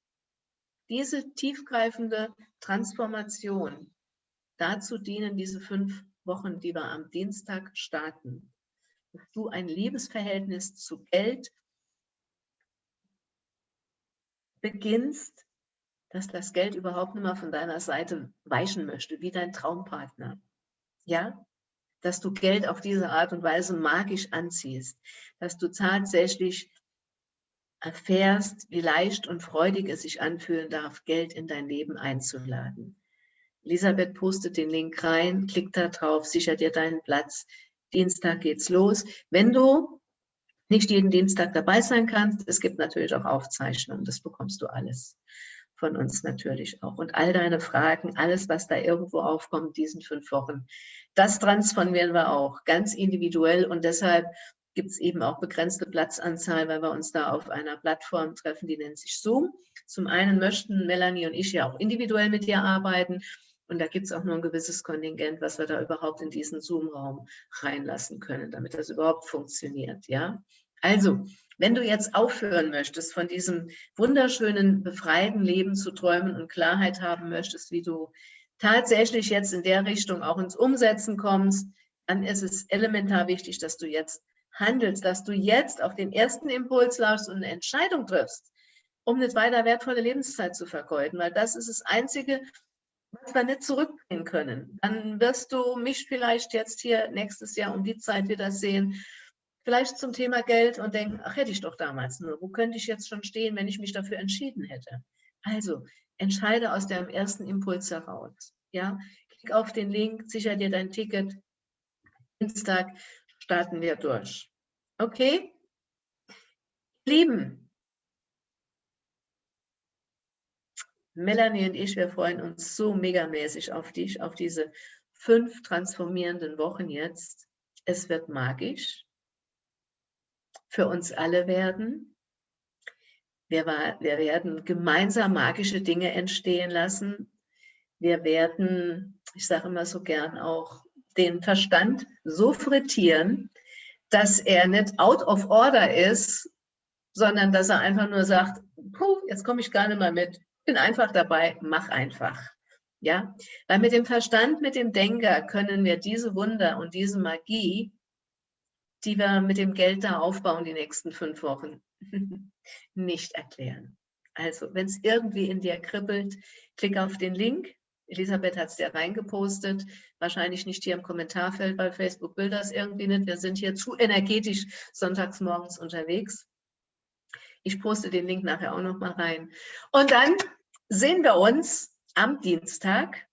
Diese tiefgreifende Transformation, dazu dienen diese fünf Wochen, die wir am Dienstag starten. Dass du ein Liebesverhältnis zu Geld beginnst, dass das Geld überhaupt nicht mehr von deiner Seite weichen möchte, wie dein Traumpartner. Ja, dass du Geld auf diese Art und Weise magisch anziehst, dass du tatsächlich erfährst, wie leicht und freudig es sich anfühlen darf, Geld in dein Leben einzuladen. Elisabeth postet den Link rein, klick da drauf, sicher dir deinen Platz. Dienstag geht's los. Wenn du nicht jeden Dienstag dabei sein kannst, es gibt natürlich auch Aufzeichnungen, das bekommst du alles von uns natürlich auch. Und all deine Fragen, alles, was da irgendwo aufkommt, diesen fünf Wochen, das transformieren wir auch ganz individuell und deshalb gibt es eben auch begrenzte Platzanzahl, weil wir uns da auf einer Plattform treffen, die nennt sich Zoom. Zum einen möchten Melanie und ich ja auch individuell mit dir arbeiten und da gibt es auch nur ein gewisses Kontingent, was wir da überhaupt in diesen Zoom-Raum reinlassen können, damit das überhaupt funktioniert. Ja, Also, wenn du jetzt aufhören möchtest, von diesem wunderschönen, befreiten Leben zu träumen und Klarheit haben möchtest, wie du tatsächlich jetzt in der Richtung auch ins Umsetzen kommst, dann ist es elementar wichtig, dass du jetzt handelst, dass du jetzt auf den ersten Impuls laufst und eine Entscheidung triffst, um nicht weiter wertvolle Lebenszeit zu vergeuden, weil das ist das Einzige, was wir nicht zurückbringen können. Dann wirst du mich vielleicht jetzt hier nächstes Jahr um die Zeit wieder sehen, vielleicht zum Thema Geld und denken, ach, hätte ich doch damals nur, wo könnte ich jetzt schon stehen, wenn ich mich dafür entschieden hätte? Also, entscheide aus deinem ersten Impuls heraus. Ja, klick auf den Link, sicher dir dein Ticket. Dienstag starten wir durch. Okay? Lieben, Melanie und ich, wir freuen uns so megamäßig auf dich, auf diese fünf transformierenden Wochen jetzt. Es wird magisch für uns alle werden. Wir, wir werden gemeinsam magische Dinge entstehen lassen. Wir werden, ich sage immer so gern auch, den Verstand so frittieren, dass er nicht out of order ist sondern dass er einfach nur sagt, puh, jetzt komme ich gar nicht mehr mit, bin einfach dabei, mach einfach. Ja, weil mit dem Verstand, mit dem Denker können wir diese Wunder und diese Magie, die wir mit dem Geld da aufbauen die nächsten fünf Wochen, <laughs> nicht erklären. Also, wenn es irgendwie in dir kribbelt, klick auf den Link. Elisabeth hat es dir reingepostet. Wahrscheinlich nicht hier im Kommentarfeld, weil Facebook will das irgendwie nicht. Wir sind hier zu energetisch sonntags morgens unterwegs. Ich poste den Link nachher auch noch mal rein. Und dann sehen wir uns am Dienstag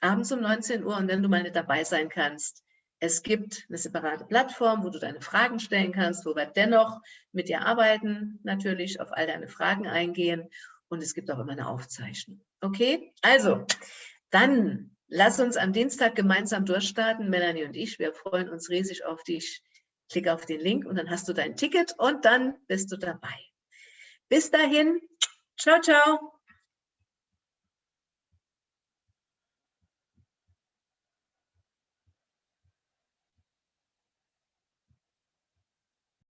abends um 19 Uhr und wenn du mal nicht dabei sein kannst, es gibt eine separate Plattform, wo du deine Fragen stellen kannst, wo wir dennoch mit dir arbeiten, natürlich auf all deine Fragen eingehen und es gibt auch immer eine Aufzeichnung. Okay, also dann lass uns am Dienstag gemeinsam durchstarten, Melanie und ich. Wir freuen uns riesig auf dich. Klick auf den Link und dann hast du dein Ticket und dann bist du dabei. Bis dahin, ciao, ciao.